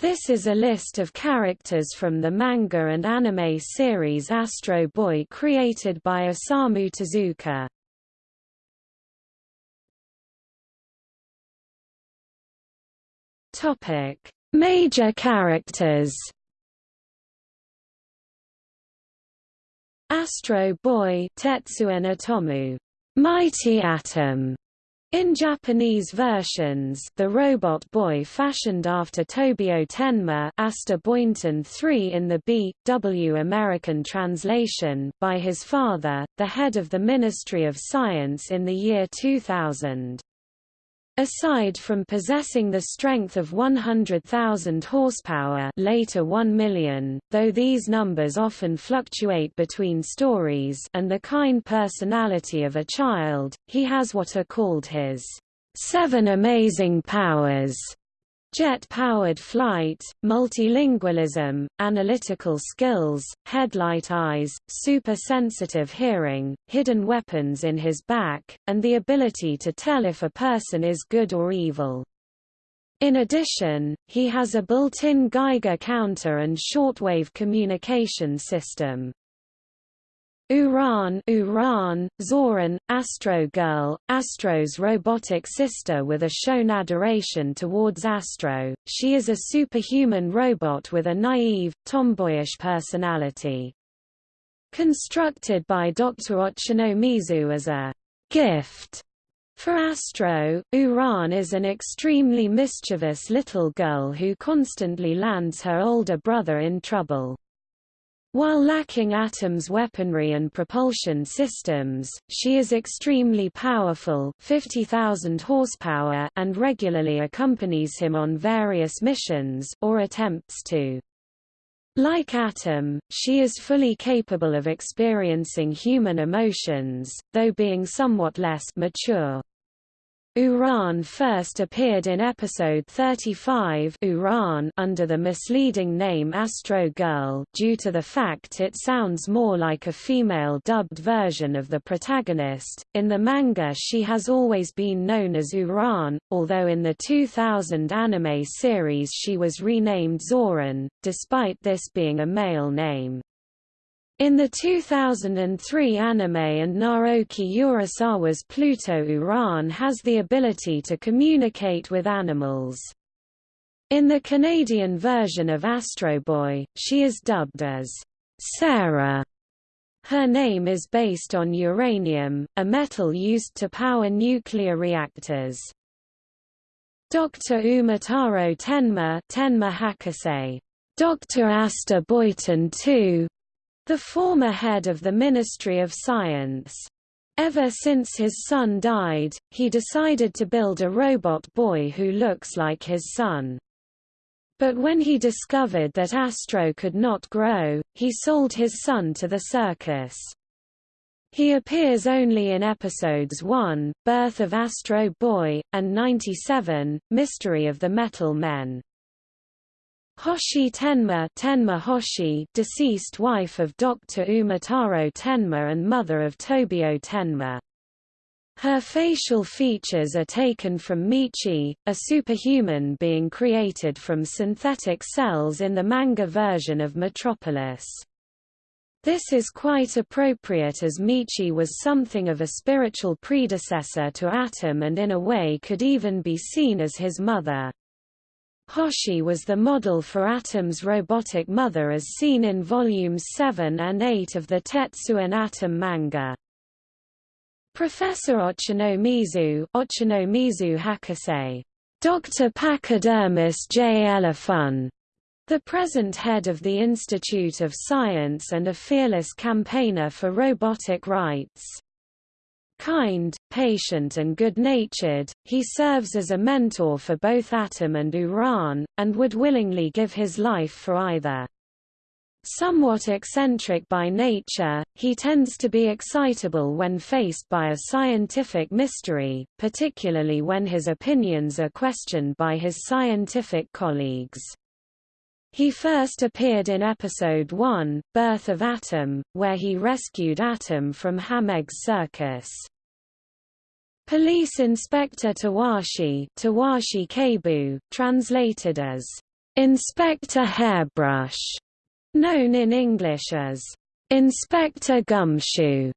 This is a list of characters from the manga and anime series Astro Boy created by Osamu Tezuka. Topic: Major characters. Astro Boy Tetsuwan Atomu, Mighty Atom, in Japanese versions, the robot boy fashioned after Tobio Tenma Astor Boynton III in the B. W. American translation by his father, the head of the Ministry of Science in the year 2000. Aside from possessing the strength of 100,000 horsepower later 1 million, though these numbers often fluctuate between stories and the kind personality of a child, he has what are called his seven amazing powers Jet-powered flight, multilingualism, analytical skills, headlight eyes, super-sensitive hearing, hidden weapons in his back, and the ability to tell if a person is good or evil. In addition, he has a built-in Geiger counter and shortwave communication system. Uran, Uran, Zoran, Astro Girl, Astro's robotic sister with a shown adoration towards Astro, she is a superhuman robot with a naive, tomboyish personality. Constructed by Dr. Ochanomizu as a gift for Astro, Uran is an extremely mischievous little girl who constantly lands her older brother in trouble. While lacking Atom's weaponry and propulsion systems, she is extremely powerful 50,000 horsepower and regularly accompanies him on various missions or attempts to. Like Atom, she is fully capable of experiencing human emotions, though being somewhat less mature. Uran first appeared in episode 35 Uran under the misleading name Astro Girl due to the fact it sounds more like a female dubbed version of the protagonist. In the manga she has always been known as Uran, although in the 2000 anime series she was renamed Zoran, despite this being a male name. In the 2003 anime and Naoki Urasawa's Pluto Uran has the ability to communicate with animals. In the Canadian version of Astro Boy, she is dubbed as Sarah. Her name is based on uranium, a metal used to power nuclear reactors. Dr. Umataro Tenma, Tenma Hakase, Dr. Astor Boynton II, the former head of the Ministry of Science. Ever since his son died, he decided to build a robot boy who looks like his son. But when he discovered that Astro could not grow, he sold his son to the circus. He appears only in episodes 1, Birth of Astro Boy, and 97, Mystery of the Metal Men. Hoshi Tenma, Tenma Hoshi deceased wife of Dr. Umataro Tenma and mother of Tobio Tenma. Her facial features are taken from Michi, a superhuman being created from synthetic cells in the manga version of Metropolis. This is quite appropriate as Michi was something of a spiritual predecessor to Atom and in a way could even be seen as his mother. Hoshi was the model for Atom's robotic mother as seen in volumes 7 and 8 of the Tetsuwan Atom manga. Professor Ochanomizu, Ochanomizu Hakase, Dr. Pachydermis J. Elefun, the present head of the Institute of Science and a fearless campaigner for robotic rights. Kind, patient and good-natured, he serves as a mentor for both Atom and Uran, and would willingly give his life for either. Somewhat eccentric by nature, he tends to be excitable when faced by a scientific mystery, particularly when his opinions are questioned by his scientific colleagues. He first appeared in episode 1, Birth of Atom, where he rescued Atom from Hamegg's circus. Police Inspector Tawashi, Tawashi Keibu, translated as Inspector Hairbrush, known in English as Inspector Gumshoe,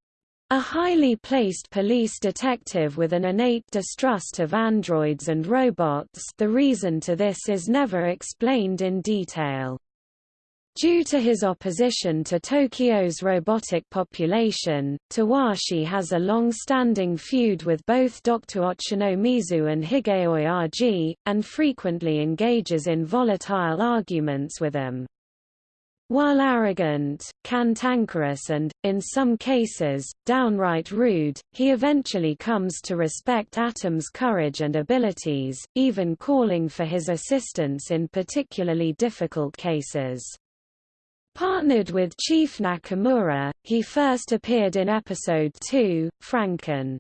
a highly placed police detective with an innate distrust of androids and robots the reason to this is never explained in detail. Due to his opposition to Tokyo's robotic population, Tawashi has a long-standing feud with both Dr. Ochanomizu and Higeoyaji, and frequently engages in volatile arguments with them. While arrogant, cantankerous and, in some cases, downright rude, he eventually comes to respect Atom's courage and abilities, even calling for his assistance in particularly difficult cases. Partnered with Chief Nakamura, he first appeared in Episode 2, Franken.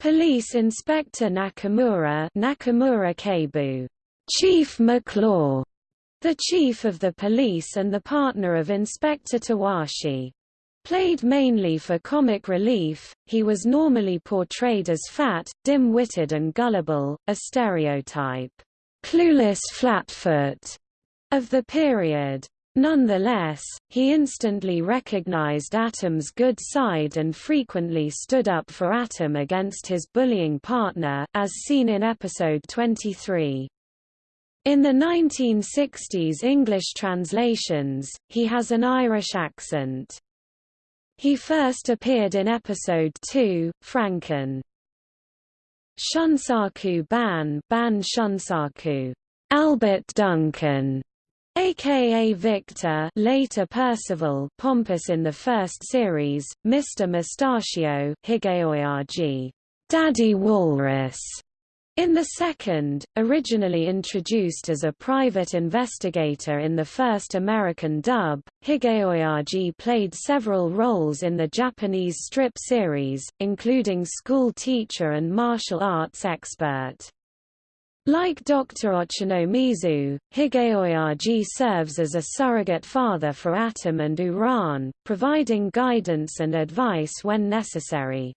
Police Inspector Nakamura Nakamura Keibu, Chief McClaw, the chief of the police and the partner of Inspector Tawashi. Played mainly for comic relief, he was normally portrayed as fat, dim-witted and gullible, a stereotype, clueless flatfoot, of the period. Nonetheless, he instantly recognized Atom's good side and frequently stood up for Atom against his bullying partner, as seen in episode 23. In the 1960s English translations, he has an Irish accent. He first appeared in episode 2, Franken. Shunsaku Ban, Ban Shunsaku, Albert Duncan, aka Victor later Percival pompous in the first series, Mr. Mustachio Higeoyaji, Daddy Walrus, in the second, originally introduced as a private investigator in the first American dub, Higeoyaji played several roles in the Japanese strip series, including school teacher and martial arts expert. Like Dr. Ochanomizu, Higeoyaji serves as a surrogate father for Atom and Uran, providing guidance and advice when necessary.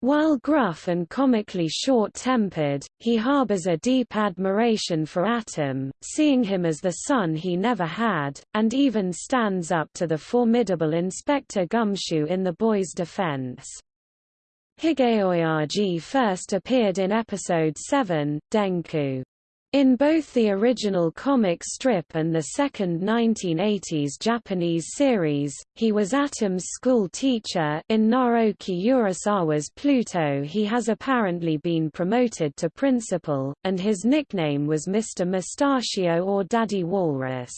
While gruff and comically short-tempered, he harbors a deep admiration for Atom, seeing him as the son he never had, and even stands up to the formidable Inspector Gumshoe in the boy's defense. Higeoyaji first appeared in episode 7, Denku. In both the original comic strip and the second 1980s Japanese series, he was Atom's school teacher in Naoki Urasawa's Pluto he has apparently been promoted to principal, and his nickname was Mr. Mustachio or Daddy Walrus.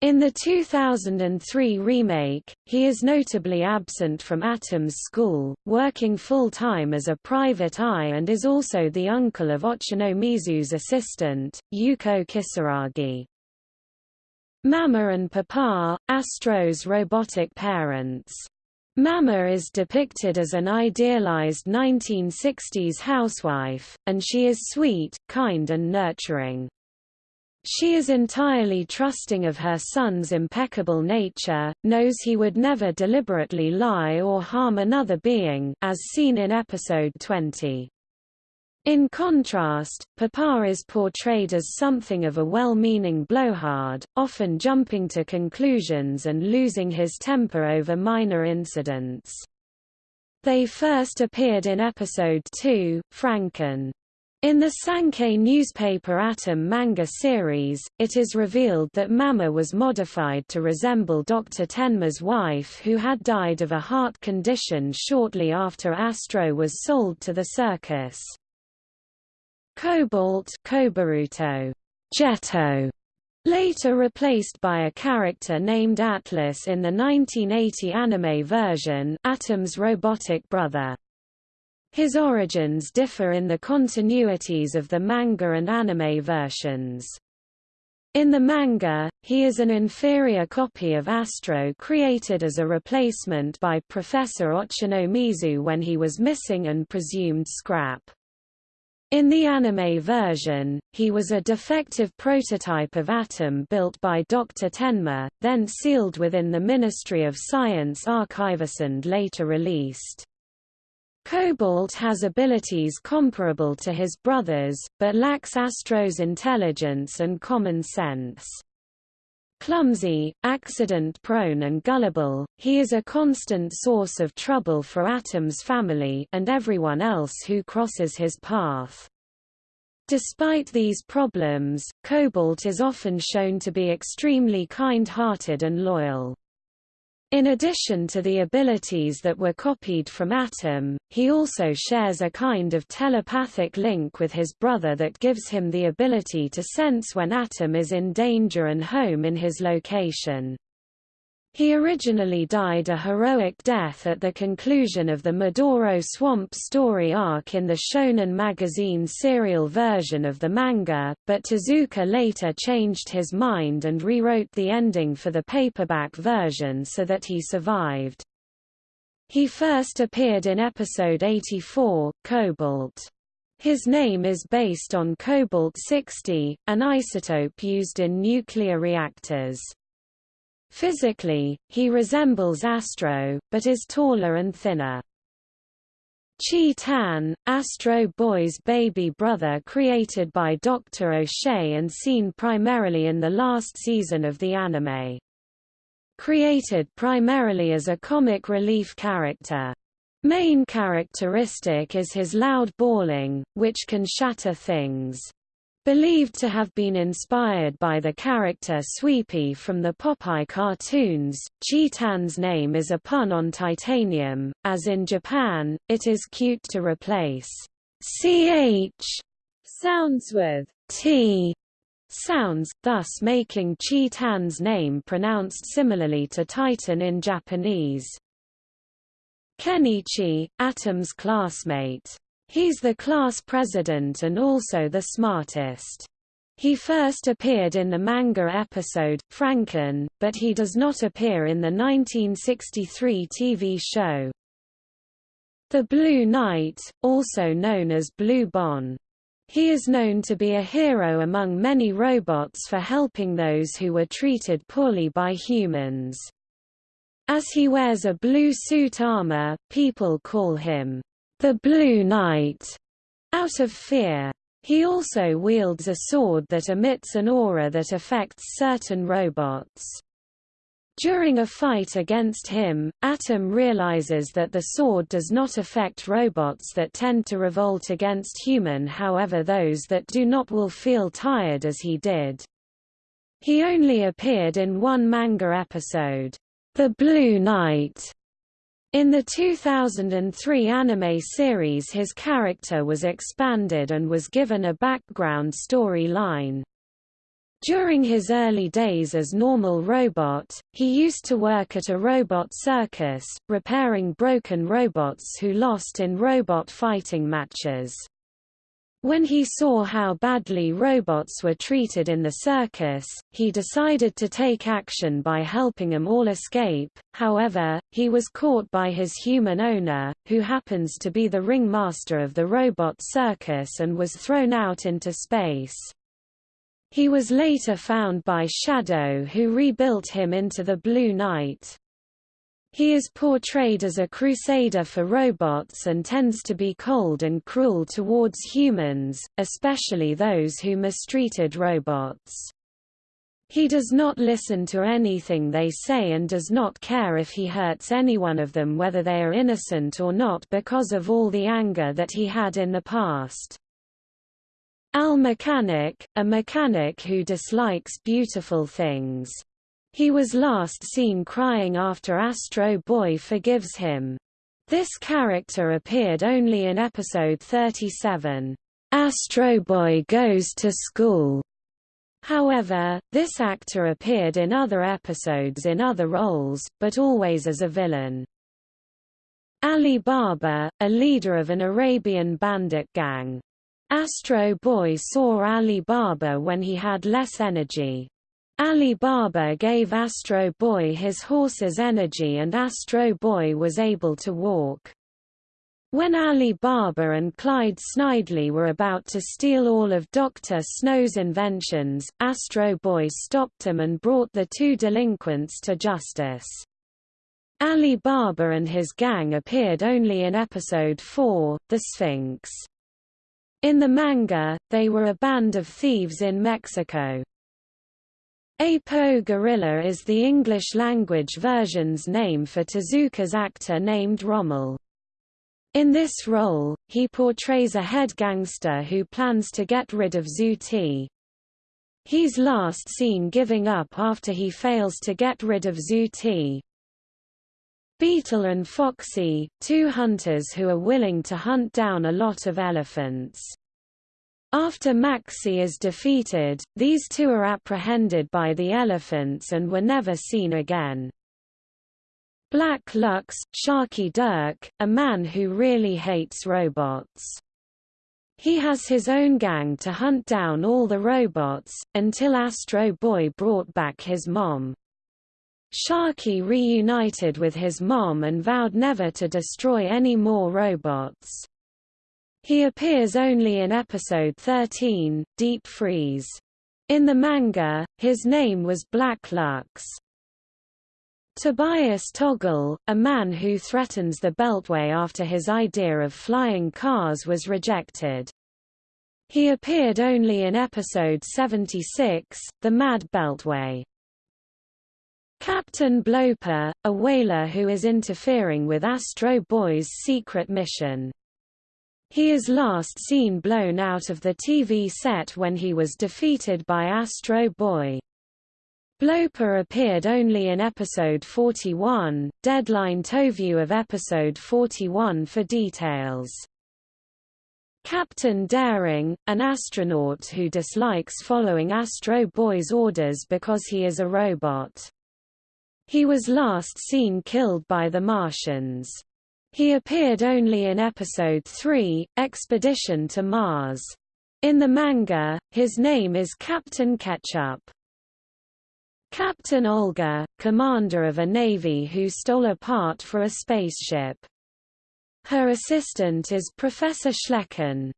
In the 2003 remake, he is notably absent from Atom's school, working full-time as a private eye and is also the uncle of Ochanomizu's assistant, Yuko Kisaragi. Mama and Papa, Astro's robotic parents. Mama is depicted as an idealized 1960s housewife, and she is sweet, kind and nurturing. She is entirely trusting of her son's impeccable nature, knows he would never deliberately lie or harm another being, as seen in episode 20. In contrast, Papa is portrayed as something of a well-meaning blowhard, often jumping to conclusions and losing his temper over minor incidents. They first appeared in episode 2, Franken. In the Sankei newspaper Atom manga series, it is revealed that Mama was modified to resemble Dr. Tenma's wife who had died of a heart condition shortly after Astro was sold to the circus. Cobalt Kobaruto, Jetto, later replaced by a character named Atlas in the 1980 anime version, Atom's robotic brother. His origins differ in the continuities of the manga and anime versions. In the manga, he is an inferior copy of Astro created as a replacement by Professor Ochanomizu when he was missing and presumed scrap. In the anime version, he was a defective prototype of Atom built by Dr. Tenma, then sealed within the Ministry of Science archives and later released. Cobalt has abilities comparable to his brothers, but lacks Astro's intelligence and common sense. Clumsy, accident-prone and gullible, he is a constant source of trouble for Atom's family and everyone else who crosses his path. Despite these problems, Cobalt is often shown to be extremely kind-hearted and loyal. In addition to the abilities that were copied from Atom, he also shares a kind of telepathic link with his brother that gives him the ability to sense when Atom is in danger and home in his location. He originally died a heroic death at the conclusion of the Medoro Swamp story arc in the Shonen Magazine serial version of the manga, but Tezuka later changed his mind and rewrote the ending for the paperback version so that he survived. He first appeared in episode 84, Cobalt. His name is based on cobalt-60, an isotope used in nuclear reactors. Physically, he resembles Astro, but is taller and thinner. Chi Tan, Astro Boy's baby brother created by Dr. O'Shea and seen primarily in the last season of the anime. Created primarily as a comic relief character. Main characteristic is his loud bawling, which can shatter things. Believed to have been inspired by the character Swee'Pea from the Popeye cartoons, Chi-Tan's name is a pun on titanium, as in Japan, it is cute to replace ch sounds with t sounds, thus making Chi-Tan's name pronounced similarly to Titan in Japanese. Kenichi, Atom's classmate He's the class president and also the smartest. He first appeared in the manga episode, Franken, but he does not appear in the 1963 TV show. The Blue Knight, also known as Blue Bon. He is known to be a hero among many robots for helping those who were treated poorly by humans. As he wears a blue suit armor, people call him the Blue Knight, out of fear. He also wields a sword that emits an aura that affects certain robots. During a fight against him, Atom realizes that the sword does not affect robots that tend to revolt against human however those that do not will feel tired as he did. He only appeared in one manga episode, The Blue Knight, in the 2003 anime series his character was expanded and was given a background story line. During his early days as normal robot, he used to work at a robot circus, repairing broken robots who lost in robot fighting matches. When he saw how badly robots were treated in the circus, he decided to take action by helping them all escape, however, he was caught by his human owner, who happens to be the ringmaster of the robot circus and was thrown out into space. He was later found by Shadow who rebuilt him into the Blue Knight. He is portrayed as a crusader for robots and tends to be cold and cruel towards humans, especially those who mistreated robots. He does not listen to anything they say and does not care if he hurts any one of them whether they are innocent or not because of all the anger that he had in the past. Al Mechanic, a mechanic who dislikes beautiful things. He was last seen crying after Astro Boy forgives him. This character appeared only in episode 37, Astro Boy Goes to School. However, this actor appeared in other episodes in other roles, but always as a villain. Ali Baba, a leader of an Arabian bandit gang. Astro Boy saw Ali Baba when he had less energy. Ali Baba gave Astro Boy his horse's energy and Astro Boy was able to walk. When Ali Baba and Clyde Snidely were about to steal all of Dr. Snow's inventions, Astro Boy stopped them and brought the two delinquents to justice. Ali Baba and his gang appeared only in episode 4, The Sphinx. In the manga, they were a band of thieves in Mexico. Apo Gorilla is the English-language version's name for Tezuka's actor named Rommel. In this role, he portrays a head gangster who plans to get rid of Zuti. He's last seen giving up after he fails to get rid of Zuti. Beetle and Foxy, two hunters who are willing to hunt down a lot of elephants. After Maxi is defeated, these two are apprehended by the elephants and were never seen again. Black Lux, Sharky Dirk, a man who really hates robots. He has his own gang to hunt down all the robots, until Astro Boy brought back his mom. Sharky reunited with his mom and vowed never to destroy any more robots. He appears only in episode 13, Deep Freeze. In the manga, his name was Black Lux. Tobias Toggle, a man who threatens the Beltway after his idea of flying cars was rejected. He appeared only in episode 76, The Mad Beltway. Captain Bloper, a whaler who is interfering with Astro Boy's secret mission. He is last seen blown out of the TV set when he was defeated by Astro Boy. Bloper appeared only in episode 41, deadline view of episode 41 for details. Captain Daring, an astronaut who dislikes following Astro Boy's orders because he is a robot. He was last seen killed by the Martians. He appeared only in Episode 3, Expedition to Mars. In the manga, his name is Captain Ketchup. Captain Olga, commander of a navy who stole a part for a spaceship. Her assistant is Professor Schlecken.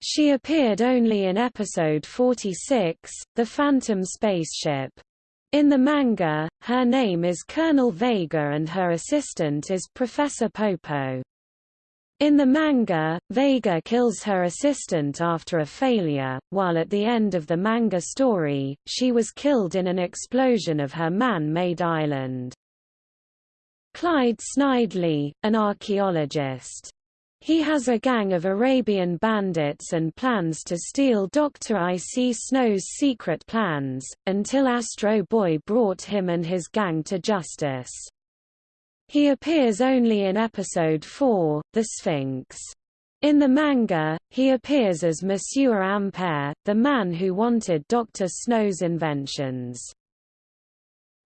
She appeared only in episode 46, The Phantom Spaceship. In the manga, her name is Colonel Vega and her assistant is Professor Popo. In the manga, Vega kills her assistant after a failure, while at the end of the manga story, she was killed in an explosion of her man-made island. Clyde Snidely, an archaeologist, he has a gang of Arabian bandits and plans to steal Dr. I.C. Snow's secret plans, until Astro Boy brought him and his gang to justice. He appears only in episode 4, The Sphinx. In the manga, he appears as Monsieur Ampere, the man who wanted Dr. Snow's inventions.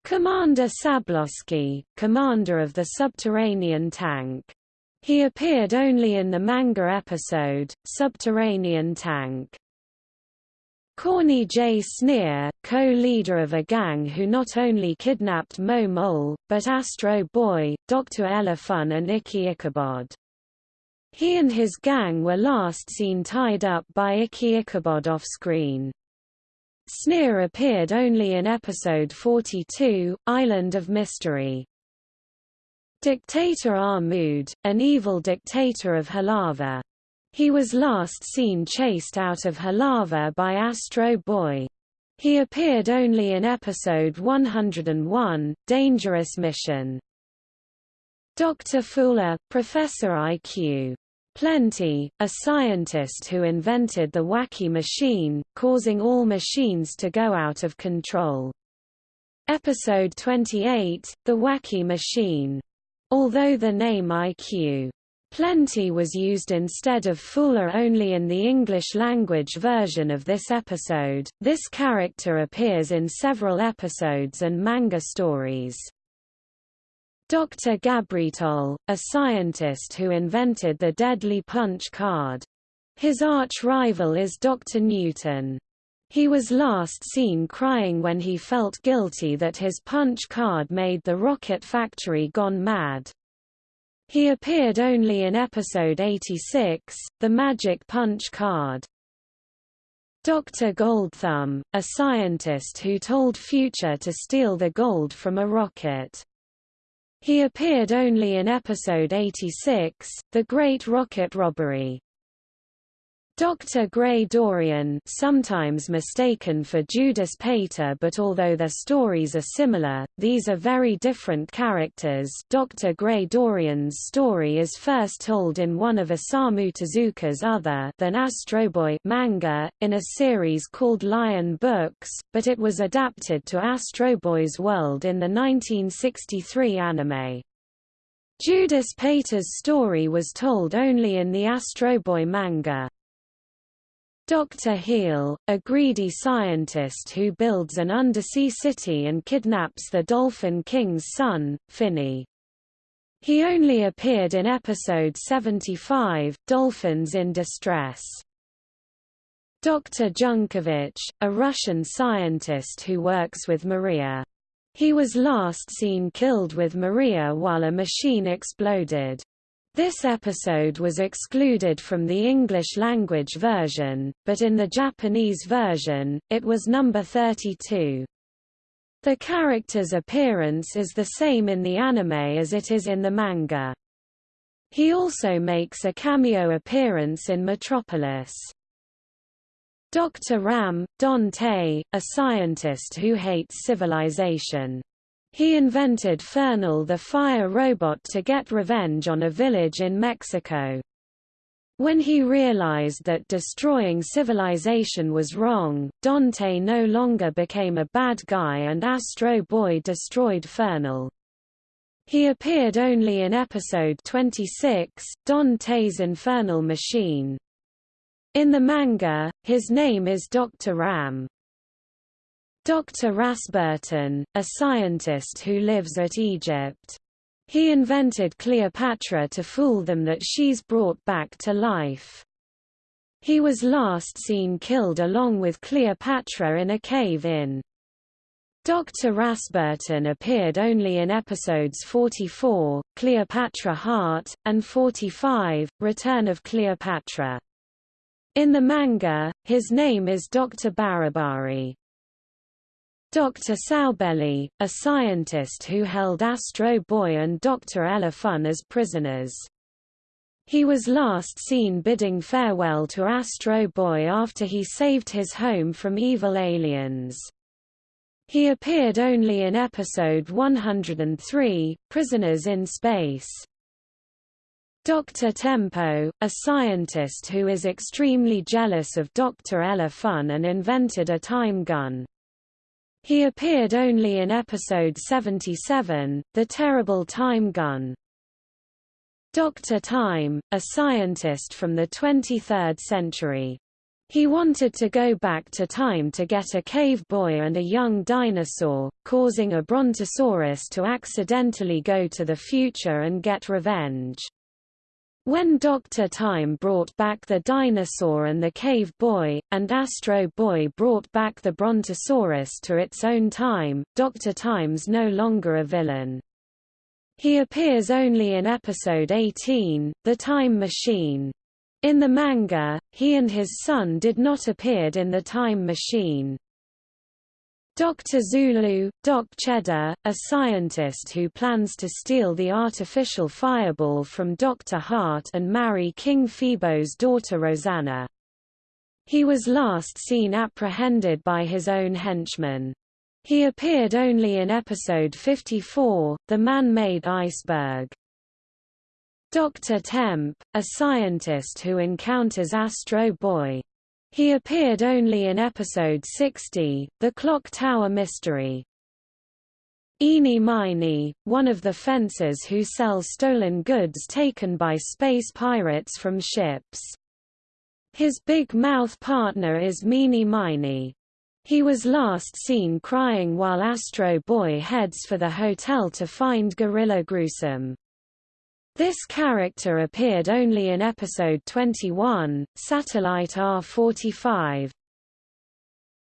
Commander Sablowski, commander of the subterranean tank. He appeared only in the manga episode, Subterranean Tank. Corny J. Sneer, co-leader of a gang who not only kidnapped Mo Mole, but Astro Boy, Dr. Elefun and Icky Ichabod. He and his gang were last seen tied up by Icky Ichabod off-screen. Sneer appeared only in episode 42, Island of Mystery. Dictator Ahmud, an evil dictator of Halava. He was last seen chased out of Halava by Astro Boy. He appeared only in episode 101, Dangerous Mission. Dr. Fuller, Professor IQ. Plenty, a scientist who invented the wacky machine, causing all machines to go out of control. Episode 28, The Wacky Machine. Although the name IQ Plenty was used instead of Fuller only in the English-language version of this episode, this character appears in several episodes and manga stories. Dr. Gabritol, a scientist who invented the deadly punch card. His arch-rival is Dr. Newton. He was last seen crying when he felt guilty that his punch card made the rocket factory gone mad. He appeared only in episode 86, The Magic Punch Card. Dr. Goldthumb, a scientist who told Future to steal the gold from a rocket. He appeared only in episode 86, The Great Rocket Robbery. Dr. Gray Dorian sometimes mistaken for Judas Pater but although their stories are similar, these are very different characters Dr. Gray Dorian's story is first told in one of Osamu Tezuka's other than Astro Boy manga, in a series called Lion Books, but it was adapted to Astro Boy's world in the 1963 anime. Judas Pater's story was told only in the Astro Boy manga. Dr. Heel, a greedy scientist who builds an undersea city and kidnaps the Dolphin King's son, Finney. He only appeared in episode 75, Dolphins in Distress. Dr. Junkovich, a Russian scientist who works with Maria. He was last seen killed with Maria while a machine exploded. This episode was excluded from the English-language version, but in the Japanese version, it was number 32. The character's appearance is the same in the anime as it is in the manga. He also makes a cameo appearance in Metropolis. Dr. Ram, Dante, a scientist who hates civilization. He invented Fernal the fire robot to get revenge on a village in Mexico. When he realized that destroying civilization was wrong, Dante no longer became a bad guy and Astro Boy destroyed Fernal. He appeared only in episode 26, Dante's Infernal Machine. In the manga, his name is Dr. Ram. Dr. Rasburton, a scientist who lives at Egypt. He invented Cleopatra to fool them that she's brought back to life. He was last seen killed along with Cleopatra in a cave in. Dr. Rasburton appeared only in episodes 44, Cleopatra Heart, and 45, Return of Cleopatra. In the manga, his name is Dr. Barabari. Dr. Saubelli, a scientist who held Astro Boy and Dr. Elefun as prisoners. He was last seen bidding farewell to Astro Boy after he saved his home from evil aliens. He appeared only in episode 103, Prisoners in Space. Dr. Tempo, a scientist who is extremely jealous of Dr. Elefun and invented a time gun. He appeared only in episode 77, The Terrible Time Gun. Dr. Time, a scientist from the 23rd century. He wanted to go back to time to get a cave boy and a young dinosaur, causing a brontosaurus to accidentally go to the future and get revenge. When Dr. Time brought back the dinosaur and the cave boy, and Astro Boy brought back the Brontosaurus to its own time, Dr. Time's no longer a villain. He appears only in episode 18, The Time Machine. In the manga, he and his son did not appear in The Time Machine. Dr. Zulu, Doc Cheddar, a scientist who plans to steal the artificial fireball from Dr. Hart and marry King Phoebo's daughter Rosanna. He was last seen apprehended by his own henchmen. He appeared only in episode 54, The Man-Made Iceberg. Dr. Temp, a scientist who encounters Astro Boy. He appeared only in episode 60, The Clock Tower Mystery. Eenie Meenie, one of the fencers who sell stolen goods taken by space pirates from ships. His big mouth partner is Meenie Minie. He was last seen crying while Astro Boy heads for the hotel to find Gorilla Gruesome. This character appeared only in episode 21, Satellite R45.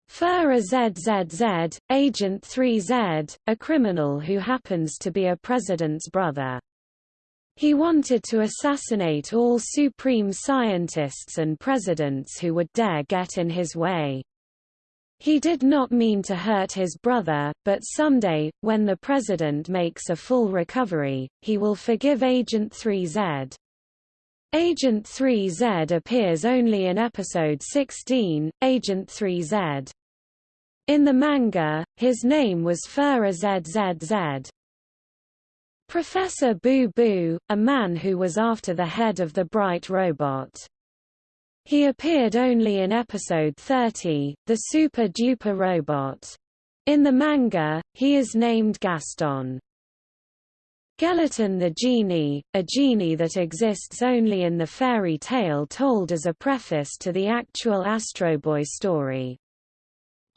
Fura ZZZ, Agent 3Z, a criminal who happens to be a president's brother. He wanted to assassinate all supreme scientists and presidents who would dare get in his way. He did not mean to hurt his brother, but someday, when the president makes a full recovery, he will forgive Agent 3Z. Agent 3Z appears only in episode 16, Agent 3Z. In the manga, his name was Fura ZZZ. Professor Boo Boo, a man who was after the head of the Bright robot. He appeared only in episode 30, The Super Duper Robot. In the manga, he is named Gaston. Gelaton the Genie, a genie that exists only in the fairy tale told as a preface to the actual Astro Boy story.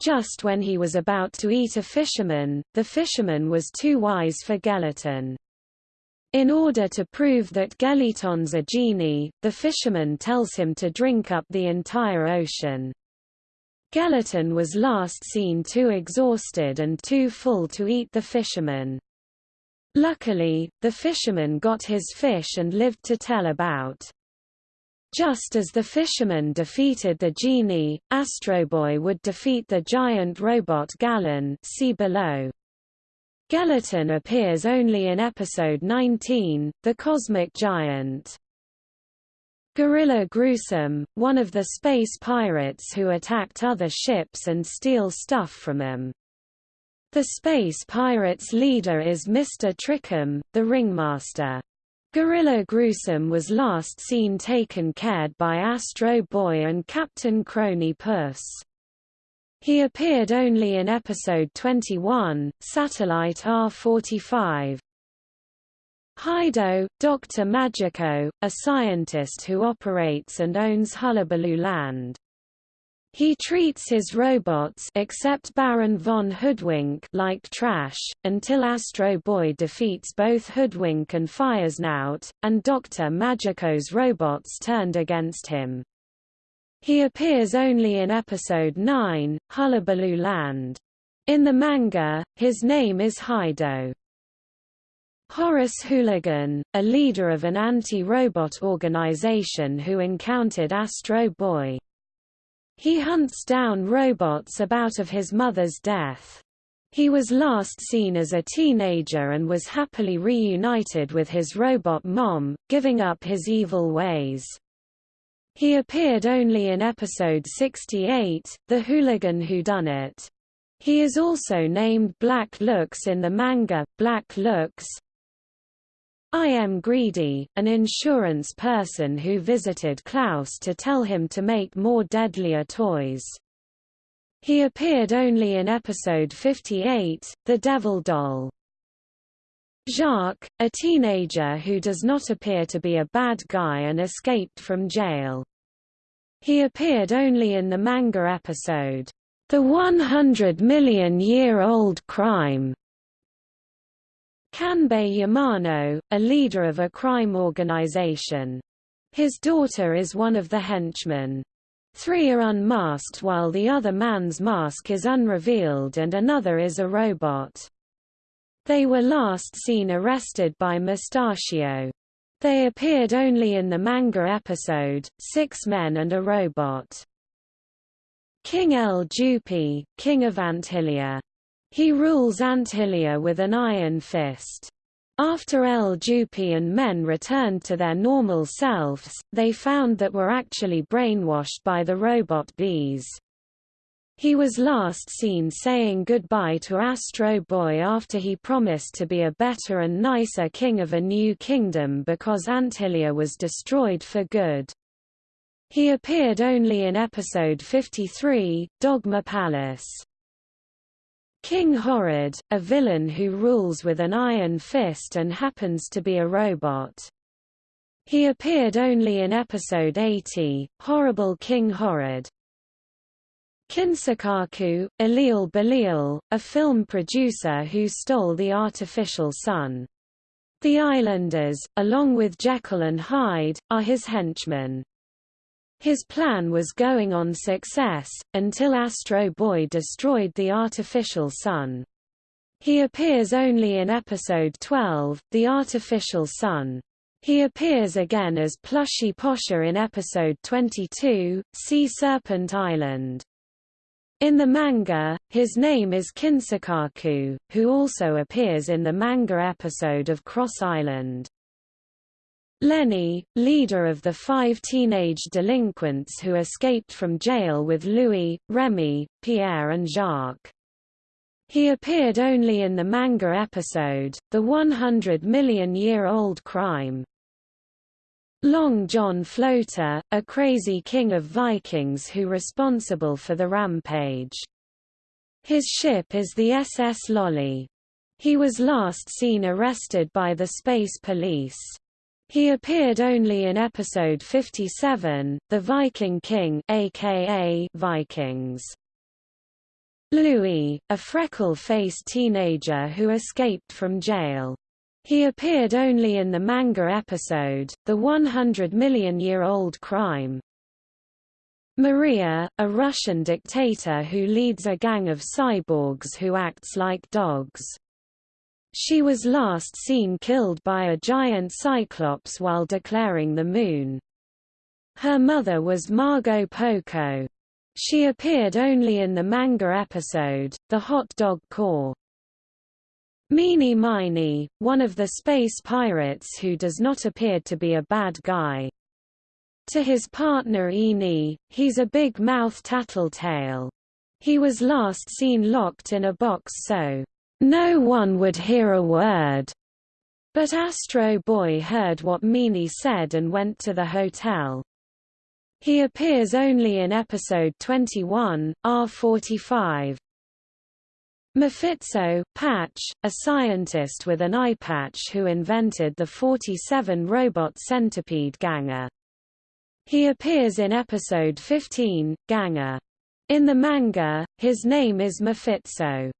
Just when he was about to eat a fisherman, the fisherman was too wise for Gelaton. In order to prove that Gelaton's a genie, the fisherman tells him to drink up the entire ocean. Gelaton was last seen too exhausted and too full to eat the fisherman. Luckily, the fisherman got his fish and lived to tell about. Just as the fisherman defeated the genie, Astro Boy would defeat the giant robot Galan see below. Gelaton appears only in episode 19, The Cosmic Giant. Gorilla Gruesome, one of the space pirates who attacked other ships and steal stuff from them. The space pirates' leader is Mr. Trickham, the ringmaster. Gorilla Gruesome was last seen taken cared by Astro Boy and Captain Crony Puss. He appeared only in episode 21, Satellite R45. Hido, Dr. Magico, a scientist who operates and owns Hullabaloo Land. He treats his robots except Baron von Hoodwink like trash, until Astro Boy defeats both Hoodwink and Firesnout, and Dr. Magico's robots turned against him. He appears only in Episode 9, Hullabaloo Land. In the manga, his name is Hido. Horace Hooligan, a leader of an anti-robot organization who encountered Astro Boy. He hunts down robots about of his mother's death. He was last seen as a teenager and was happily reunited with his robot mom, giving up his evil ways. He appeared only in episode 68, The Hooligan Who Done It. He is also named Black Lux in the manga, Black Lux, I am greedy, an insurance person who visited Klaus to tell him to make more deadlier toys. He appeared only in episode 58, The Devil Doll. Jacques, a teenager who does not appear to be a bad guy and escaped from jail. He appeared only in the manga episode, The 100 Million Year Old Crime, Kanbei Yamano, a leader of a crime organization. His daughter is one of the henchmen. Three are unmasked while the other man's mask is unrevealed and another is a robot. They were last seen arrested by Mustachio. They appeared only in the manga episode, Six Men and a Robot. King El Jupi, King of Antilia he rules Antilia with an iron fist. After El Jupi and men returned to their normal selves, they found that were actually brainwashed by the robot bees. He was last seen saying goodbye to Astro Boy after he promised to be a better and nicer king of a new kingdom because Antilia was destroyed for good. He appeared only in episode 53, Dogma Palace. King Horrid, a villain who rules with an iron fist and happens to be a robot. He appeared only in episode 80, Horrible King Horrid. Kinsaku, Elil Belil, a film producer who stole the artificial sun. The Islanders, along with Jekyll and Hyde, are his henchmen. His plan was going on success, until Astro Boy destroyed the artificial sun. He appears only in episode 12, The Artificial Sun. He appears again as Plushy Posher in episode 22, Sea Serpent Island. In the manga, his name is Kinsakaku, who also appears in the manga episode of Cross Island. Lenny, leader of the five teenage delinquents who escaped from jail with Louis, Remy, Pierre and Jacques. He appeared only in the manga episode, The 100 Million Year Old Crime. Long John Floater, a crazy king of Vikings who responsible for the rampage. His ship is the SS Lolly. He was last seen arrested by the space police. He appeared only in episode 57, The Viking King aka Vikings. Louis, a freckle-faced teenager who escaped from jail. He appeared only in the manga episode, The 100 Million Year Old Crime. Maria, a Russian dictator who leads a gang of cyborgs who acts like dogs. She was last seen killed by a giant cyclops while declaring the moon. Her mother was Margot Poco. She appeared only in the manga episode, The Hot Dog Corps. Meeny Miny, one of the space pirates who does not appear to be a bad guy. To his partner Eni, he's a big-mouth tattletale. He was last seen locked in a box so no one would hear a word. But Astro Boy heard what Meany said and went to the hotel. He appears only in episode 21, R45. Mephisto, Patch, a scientist with an eye patch who invented the 47 robot centipede Ganger. He appears in episode 15, Ganger. In the manga, his name is Mephisto.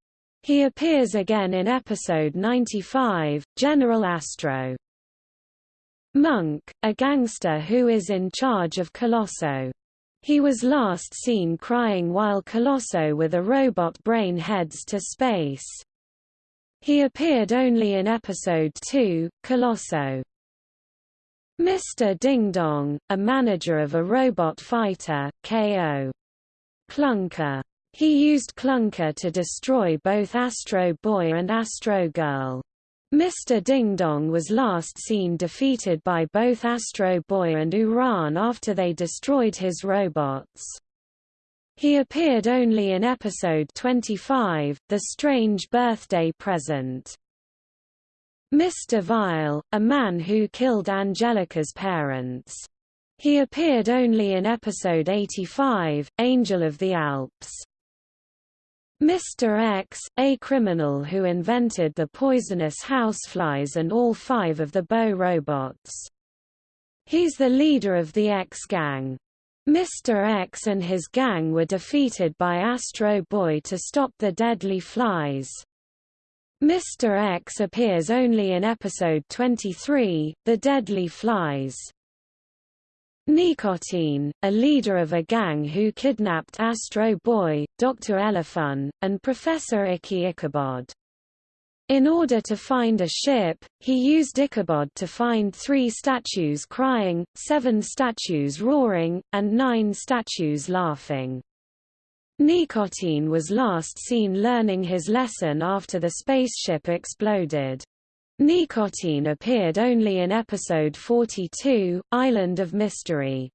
He appears again in episode 95, General Astro. Monk, a gangster who is in charge of Colosso. He was last seen crying while Colosso with a robot brain heads to space. He appeared only in episode 2, Colosso. Mr. Ding Dong, a manager of a robot fighter, K.O. Clunker. He used Clunker to destroy both Astro Boy and Astro Girl. Mr. Ding Dong was last seen defeated by both Astro Boy and Uran after they destroyed his robots. He appeared only in episode 25, The Strange Birthday Present. Mr. Vile, a man who killed Angelica's parents. He appeared only in episode 85, Angel of the Alps. Mr. X, a criminal who invented the poisonous houseflies and all five of the Bow robots. He's the leader of the X-gang. Mr. X and his gang were defeated by Astro Boy to stop the deadly flies. Mr. X appears only in episode 23, The Deadly Flies. Nicotine, a leader of a gang who kidnapped Astro Boy, Dr. Elefun, and Professor Icky Ichabod. In order to find a ship, he used Ichabod to find three statues crying, seven statues roaring, and nine statues laughing. Nicotine was last seen learning his lesson after the spaceship exploded. Nicotine appeared only in episode 42, Island of Mystery.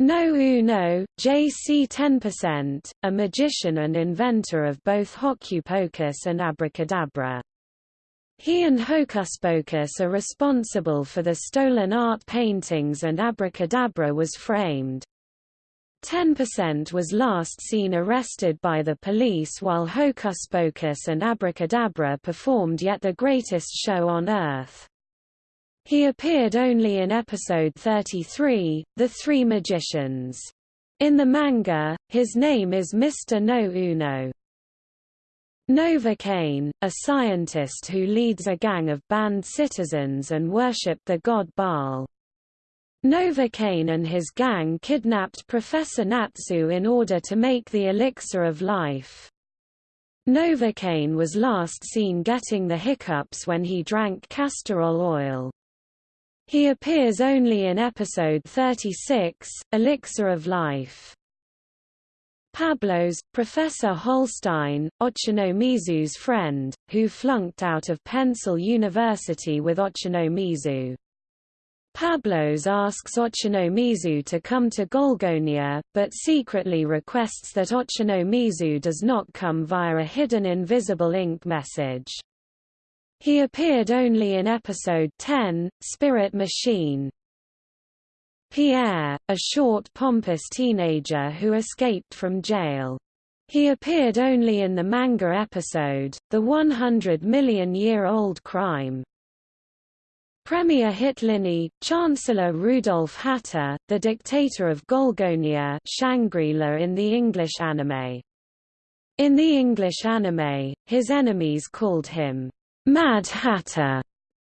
No Uno, JC 10%, a magician and inventor of both Hocus and Abracadabra. He and Hocus Pocus are responsible for the stolen art paintings and Abracadabra was framed. 10% was last seen arrested by the police while Hocus Pocus and Abracadabra performed yet the greatest show on Earth. He appeared only in episode 33, The Three Magicians. In the manga, his name is Mr. No Uno. Nova Novocaine, a scientist who leads a gang of banned citizens and worship the god Baal. Novocaine and his gang kidnapped Professor Natsu in order to make the elixir of life. Novocaine was last seen getting the hiccups when he drank castor oil. He appears only in episode 36, Elixir of Life. Pablos, Professor Holstein, Ochanomizu's friend, who flunked out of Pencil University with Ochanomizu. Pablos asks Ochanomizu to come to Golgonia, but secretly requests that Ochanomizu does not come via a hidden invisible ink message. He appeared only in episode 10, Spirit Machine. Pierre, a short pompous teenager who escaped from jail. He appeared only in the manga episode, The 100 Million Year Old Crime. Premier Hitlini, Chancellor Rudolf Hatter, the dictator of Golgonia Shangri-La in the English anime. In the English anime, his enemies called him, Mad Hatter,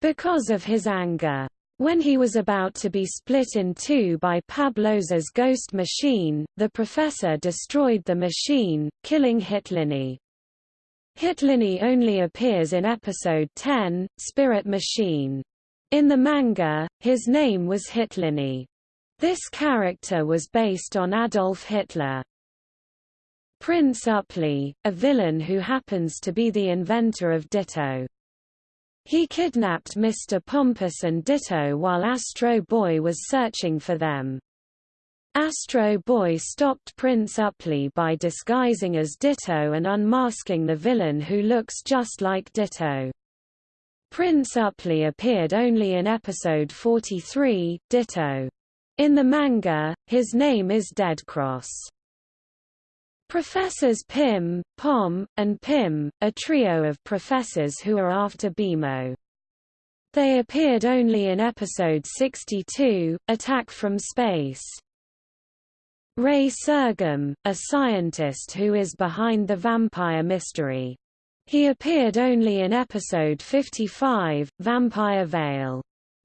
because of his anger. When he was about to be split in two by Pablos's ghost machine, the professor destroyed the machine, killing Hitlini. Hitlini only appears in episode 10, Spirit Machine. In the manga, his name was Hitlini. This character was based on Adolf Hitler. Prince Upply, a villain who happens to be the inventor of Ditto. He kidnapped Mr. Pompous and Ditto while Astro Boy was searching for them. Astro Boy stopped Prince Upply by disguising as Ditto and unmasking the villain who looks just like Ditto. Prince Upply appeared only in episode 43, Ditto. In the manga, his name is Deadcross. Professors Pim, Pom, and Pim, a trio of professors who are after BMO. They appeared only in episode 62, Attack from Space. Ray Sergum, a scientist who is behind the vampire mystery. He appeared only in episode 55, Vampire Veil.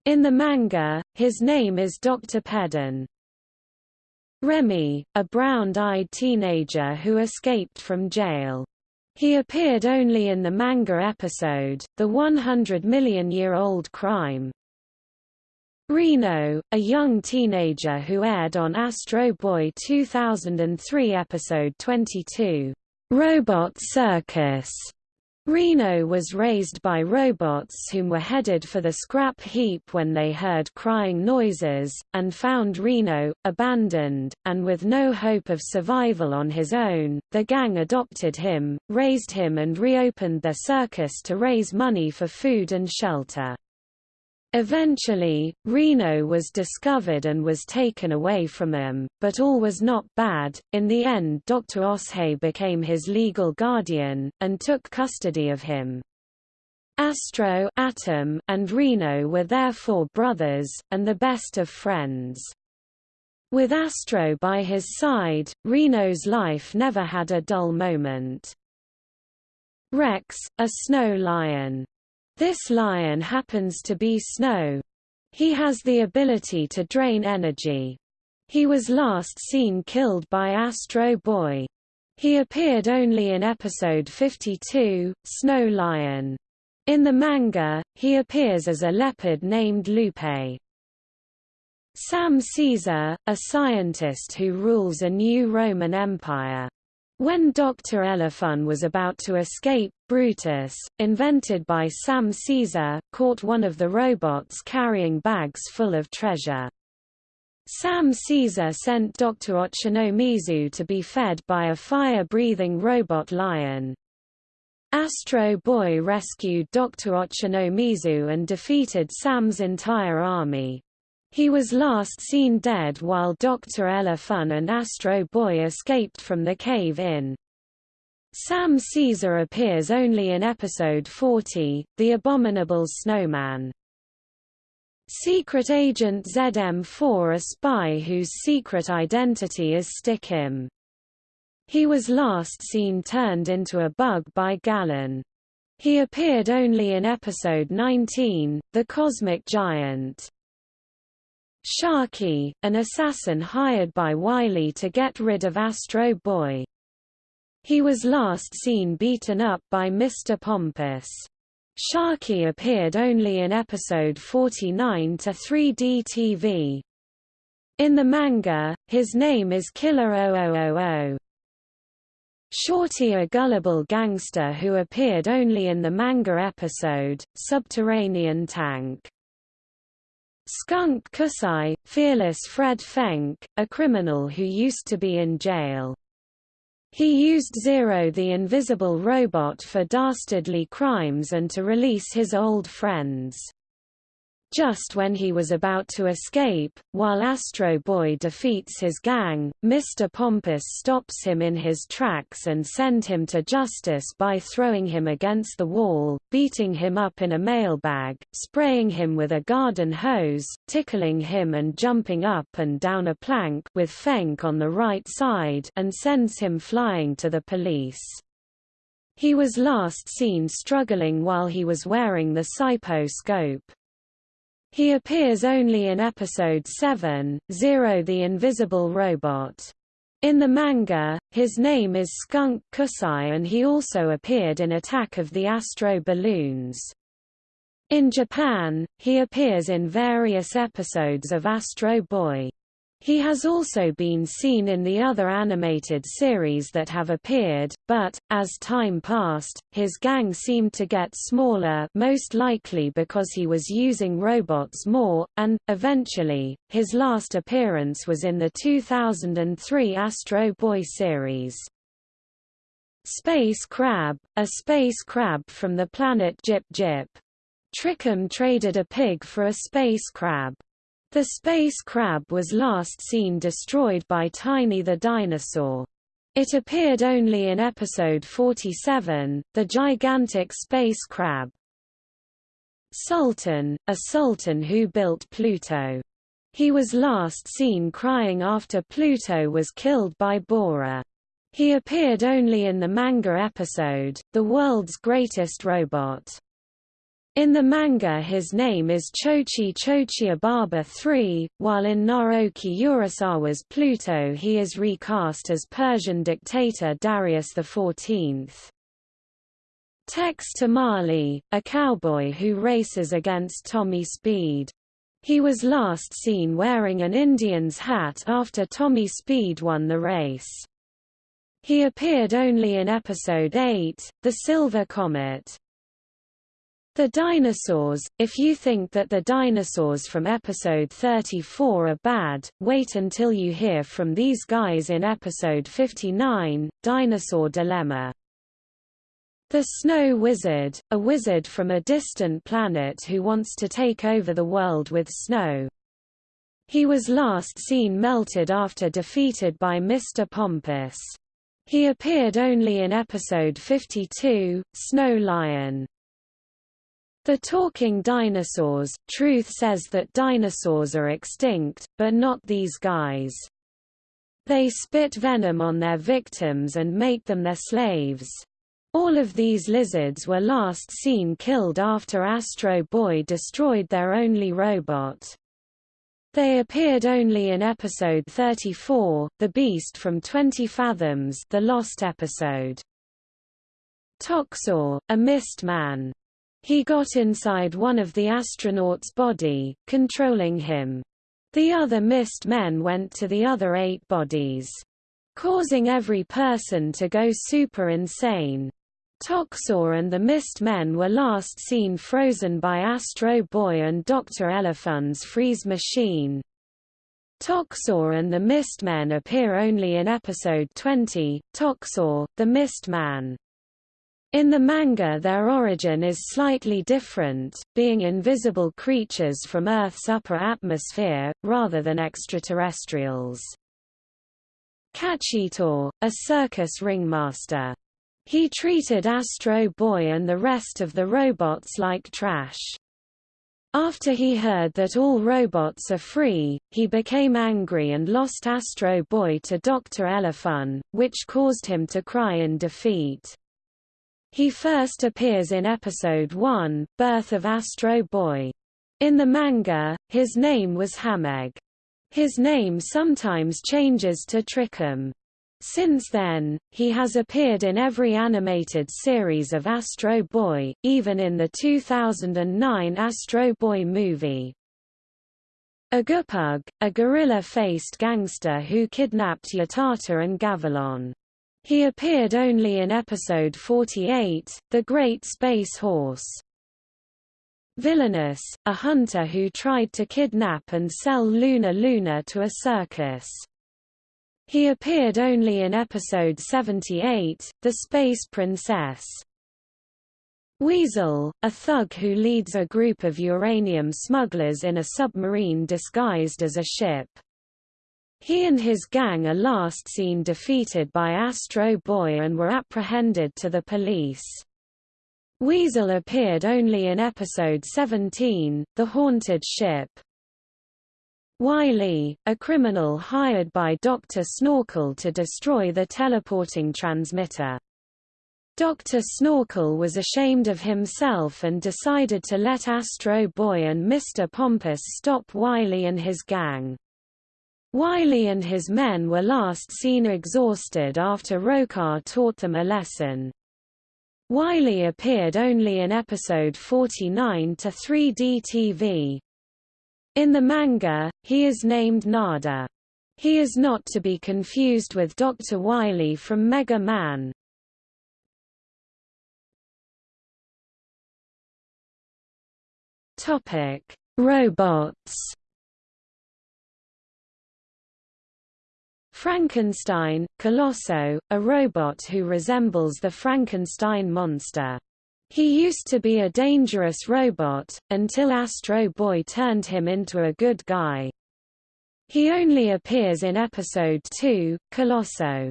In the manga, his name is Dr. Pedon. Remy, a brown-eyed teenager who escaped from jail. He appeared only in the manga episode, The 100 Million Year Old Crime. Reno, a young teenager who aired on Astro Boy 2003 episode 22, Robot Circus. Reno was raised by robots whom were headed for the scrap heap when they heard crying noises, and found Reno, abandoned, and with no hope of survival on his own. The gang adopted him, raised him and reopened their circus to raise money for food and shelter. Eventually, Reno was discovered and was taken away from him, but all was not bad. In the end, Dr. Oshei became his legal guardian, and took custody of him. Astro Atom, and Reno were therefore brothers, and the best of friends. With Astro by his side, Reno's life never had a dull moment. Rex, a snow lion, this lion happens to be Snow. He has the ability to drain energy. He was last seen killed by Astro Boy. He appeared only in episode 52, Snow Lion. In the manga, he appears as a leopard named Lupe. Sam Caesar, a scientist who rules a new Roman Empire. When Dr. Elefun was about to escape, Brutus, invented by Sam Caesar, caught one of the robots carrying bags full of treasure. Sam Caesar sent Dr. Ochanomizu to be fed by a fire-breathing robot lion. Astro Boy rescued Dr. Ochanomizu and defeated Sam's entire army. He was last seen dead while Dr. Elefun and Astro Boy escaped from the cave-in. Sam Caesar appears only in episode 40, The Abominable Snowman. Secret Agent ZM4 a spy whose secret identity is Stickim. He was last seen turned into a bug by Gallon. He appeared only in episode 19, The Cosmic Giant. Sharky, an assassin hired by Wily to get rid of Astro Boy. He was last seen beaten up by Mr. Pompous. Sharky appeared only in episode 49 to 3D TV. In the manga, his name is Killer 0000. Shorty a gullible gangster who appeared only in the manga episode, Subterranean Tank. Skunk Kusai, fearless Fred Fenk, a criminal who used to be in jail. He used Zero the invisible robot for dastardly crimes and to release his old friends. Just when he was about to escape, while Astro Boy defeats his gang, Mr. Pompous stops him in his tracks and send him to justice by throwing him against the wall, beating him up in a mailbag, spraying him with a garden hose, tickling him and jumping up and down a plank with Fenk on the right side and sends him flying to the police. He was last seen struggling while he was wearing the Sipo scope. He appears only in episode 7, Zero the Invisible Robot. In the manga, his name is Skunk Kusai and he also appeared in Attack of the Astro Balloons. In Japan, he appears in various episodes of Astro Boy. He has also been seen in the other animated series that have appeared, but, as time passed, his gang seemed to get smaller most likely because he was using robots more, and, eventually, his last appearance was in the 2003 Astro Boy series. Space Crab, a space crab from the planet Jip Jip. Trickham traded a pig for a space crab. The space crab was last seen destroyed by Tiny the dinosaur. It appeared only in episode 47, The Gigantic Space Crab. Sultan, a sultan who built Pluto. He was last seen crying after Pluto was killed by Bora. He appeared only in the manga episode, The World's Greatest Robot. In the manga his name is Chochi Chochiababa III, while in Naoki Urasawa's Pluto he is recast as Persian dictator Darius XIV. Tex Tamale, a cowboy who races against Tommy Speed. He was last seen wearing an Indian's hat after Tommy Speed won the race. He appeared only in episode 8, The Silver Comet. The dinosaurs, if you think that the dinosaurs from episode 34 are bad, wait until you hear from these guys in episode 59, Dinosaur Dilemma. The Snow Wizard, a wizard from a distant planet who wants to take over the world with snow. He was last seen melted after defeated by Mr. Pompous. He appeared only in episode 52, Snow Lion. The talking dinosaurs, Truth says that dinosaurs are extinct, but not these guys. They spit venom on their victims and make them their slaves. All of these lizards were last seen killed after Astro Boy destroyed their only robot. They appeared only in episode 34, The Beast from 20 Fathoms the lost episode. Toxor, a mist man. He got inside one of the astronaut's body, controlling him. The other mist men went to the other eight bodies. Causing every person to go super insane. Toxor and the Mist Men were last seen frozen by Astro Boy and Dr. Elefun's freeze machine. Toxor and the Mist Men appear only in episode 20, Toxor, the Mist Man. In the manga their origin is slightly different, being invisible creatures from Earth's upper atmosphere, rather than extraterrestrials. Kachitor, a circus ringmaster. He treated Astro Boy and the rest of the robots like trash. After he heard that all robots are free, he became angry and lost Astro Boy to Dr. Elefun, which caused him to cry in defeat. He first appears in episode 1, Birth of Astro Boy. In the manga, his name was Hamegg. His name sometimes changes to Trickham. Since then, he has appeared in every animated series of Astro Boy, even in the 2009 Astro Boy movie. Agupug, a gorilla-faced gangster who kidnapped Yattata and Gavilon. He appeared only in episode 48, The Great Space Horse. Villainous, a hunter who tried to kidnap and sell Luna Luna to a circus. He appeared only in episode 78, The Space Princess. Weasel, a thug who leads a group of uranium smugglers in a submarine disguised as a ship. He and his gang are last seen defeated by Astro Boy and were apprehended to the police. Weasel appeared only in episode 17, The Haunted Ship. Wiley, a criminal hired by Dr. Snorkel to destroy the teleporting transmitter. Dr. Snorkel was ashamed of himself and decided to let Astro Boy and Mr. Pompous stop Wiley and his gang. Wily and his men were last seen exhausted after Rokar taught them a lesson. Wiley appeared only in episode 49 to 3D TV. In the manga, he is named Nada. He is not to be confused with Dr. Wiley from Mega Man. Topic: Robots. Frankenstein, Colosso, a robot who resembles the Frankenstein monster. He used to be a dangerous robot, until Astro Boy turned him into a good guy. He only appears in episode 2, Colosso.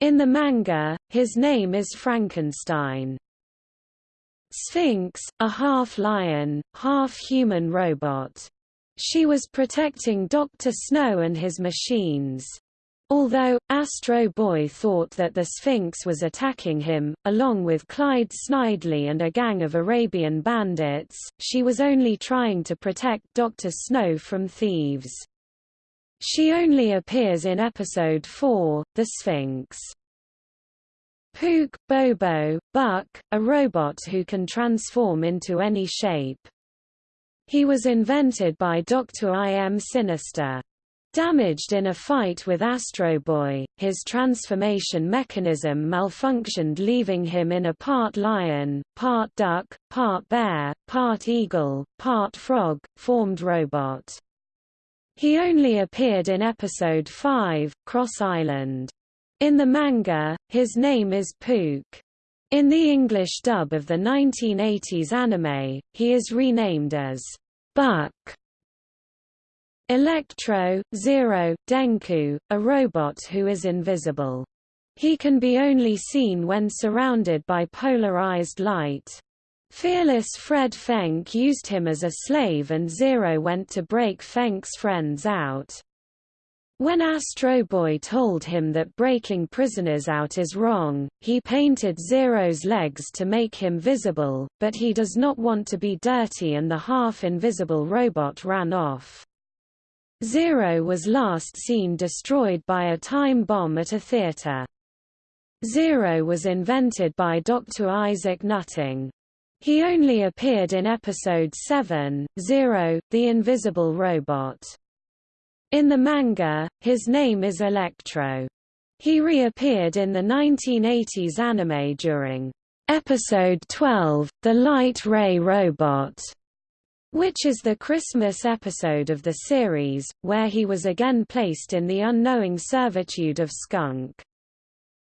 In the manga, his name is Frankenstein. Sphinx, a half-lion, half-human robot. She was protecting Dr. Snow and his machines. Although, Astro Boy thought that the Sphinx was attacking him, along with Clyde Snidely and a gang of Arabian bandits, she was only trying to protect Dr. Snow from thieves. She only appears in Episode 4, The Sphinx. Pook, Bobo, Buck, a robot who can transform into any shape. He was invented by Dr. I. M. Sinister. Damaged in a fight with Astro Boy, his transformation mechanism malfunctioned leaving him in a part lion, part duck, part bear, part eagle, part frog, formed robot. He only appeared in episode 5, Cross Island. In the manga, his name is Pook. In the English dub of the 1980s anime, he is renamed as Buck. Electro, Zero, Denku, a robot who is invisible. He can be only seen when surrounded by polarized light. Fearless Fred Fenk used him as a slave and Zero went to break Fenk's friends out. When Astro Boy told him that breaking prisoners out is wrong, he painted Zero's legs to make him visible, but he does not want to be dirty and the half-invisible robot ran off. Zero was last seen destroyed by a time bomb at a theater. Zero was invented by Dr. Isaac Nutting. He only appeared in episode 7, Zero, the Invisible Robot. In the manga, his name is Electro. He reappeared in the 1980s anime during episode 12, The Light Ray Robot which is the Christmas episode of the series, where he was again placed in the unknowing servitude of Skunk.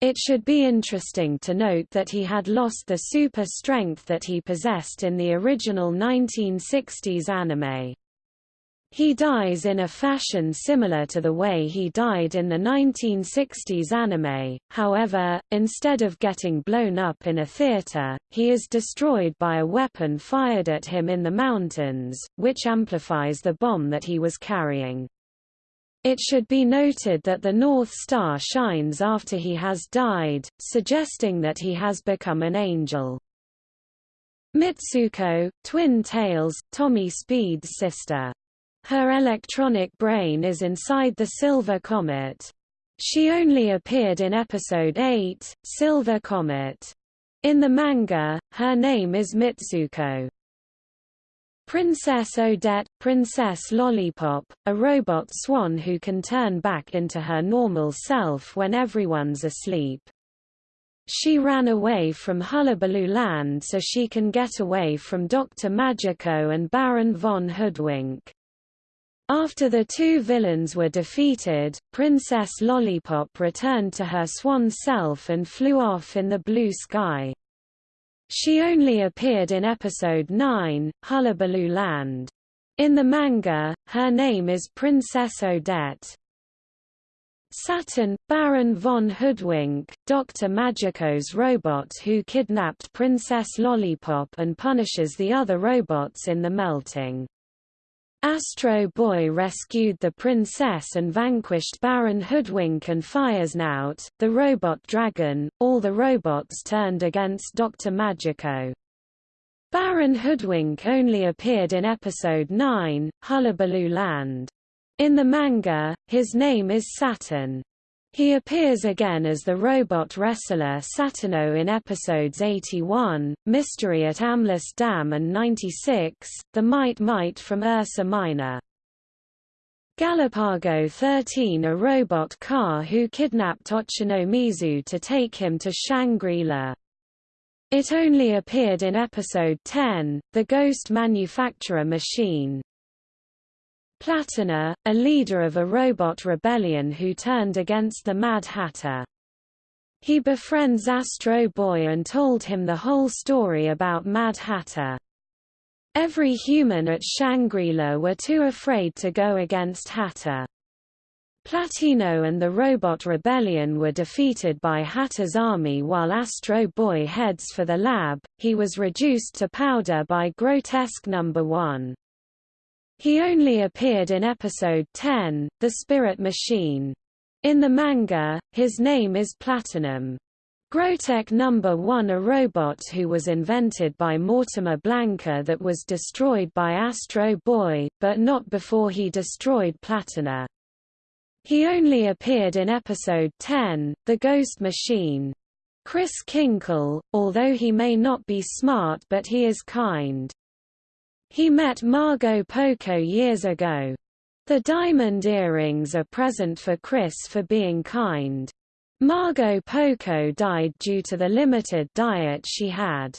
It should be interesting to note that he had lost the super strength that he possessed in the original 1960s anime. He dies in a fashion similar to the way he died in the 1960s anime, however, instead of getting blown up in a theater, he is destroyed by a weapon fired at him in the mountains, which amplifies the bomb that he was carrying. It should be noted that the North Star shines after he has died, suggesting that he has become an angel. Mitsuko, Twin Tails, Tommy Speed's sister. Her electronic brain is inside the Silver Comet. She only appeared in episode 8, Silver Comet. In the manga, her name is Mitsuko. Princess Odette, Princess Lollipop, a robot swan who can turn back into her normal self when everyone's asleep. she ran away from Hullabaloo Land so she can get away from Dr. Magico and Baron von Hoodwink. After the two villains were defeated, Princess Lollipop returned to her swan self and flew off in the blue sky. She only appeared in episode 9, Hullabaloo Land. In the manga, her name is Princess Odette. Saturn, Baron von Hoodwink, Dr. Magico's robot who kidnapped Princess Lollipop and punishes the other robots in the melting. Astro Boy rescued the princess and vanquished Baron Hoodwink and Firesnout, the robot dragon. All the robots turned against Dr. Magico. Baron Hoodwink only appeared in episode 9, Hullabaloo Land. In the manga, his name is Saturn. He appears again as the robot wrestler Saturno in episodes 81, Mystery at Amless Dam and 96, The Might Might from Ursa Minor. Galapago 13 a robot car who kidnapped Ochanomizu to take him to Shangri-La. It only appeared in episode 10, The Ghost Manufacturer Machine. Platina, a leader of a robot rebellion who turned against the Mad Hatter. He befriends Astro Boy and told him the whole story about Mad Hatter. Every human at Shangri-La were too afraid to go against Hatter. Platino and the Robot Rebellion were defeated by Hatter's army while Astro Boy heads for the lab, he was reduced to powder by Grotesque Number 1. He only appeared in episode 10, The Spirit Machine. In the manga, his name is Platinum. Grotech number 1 a robot who was invented by Mortimer Blanca that was destroyed by Astro Boy, but not before he destroyed Platina. He only appeared in episode 10, The Ghost Machine. Chris Kinkle, although he may not be smart but he is kind. He met Margot Poco years ago. The diamond earrings are present for Chris for being kind. Margot Poco died due to the limited diet she had.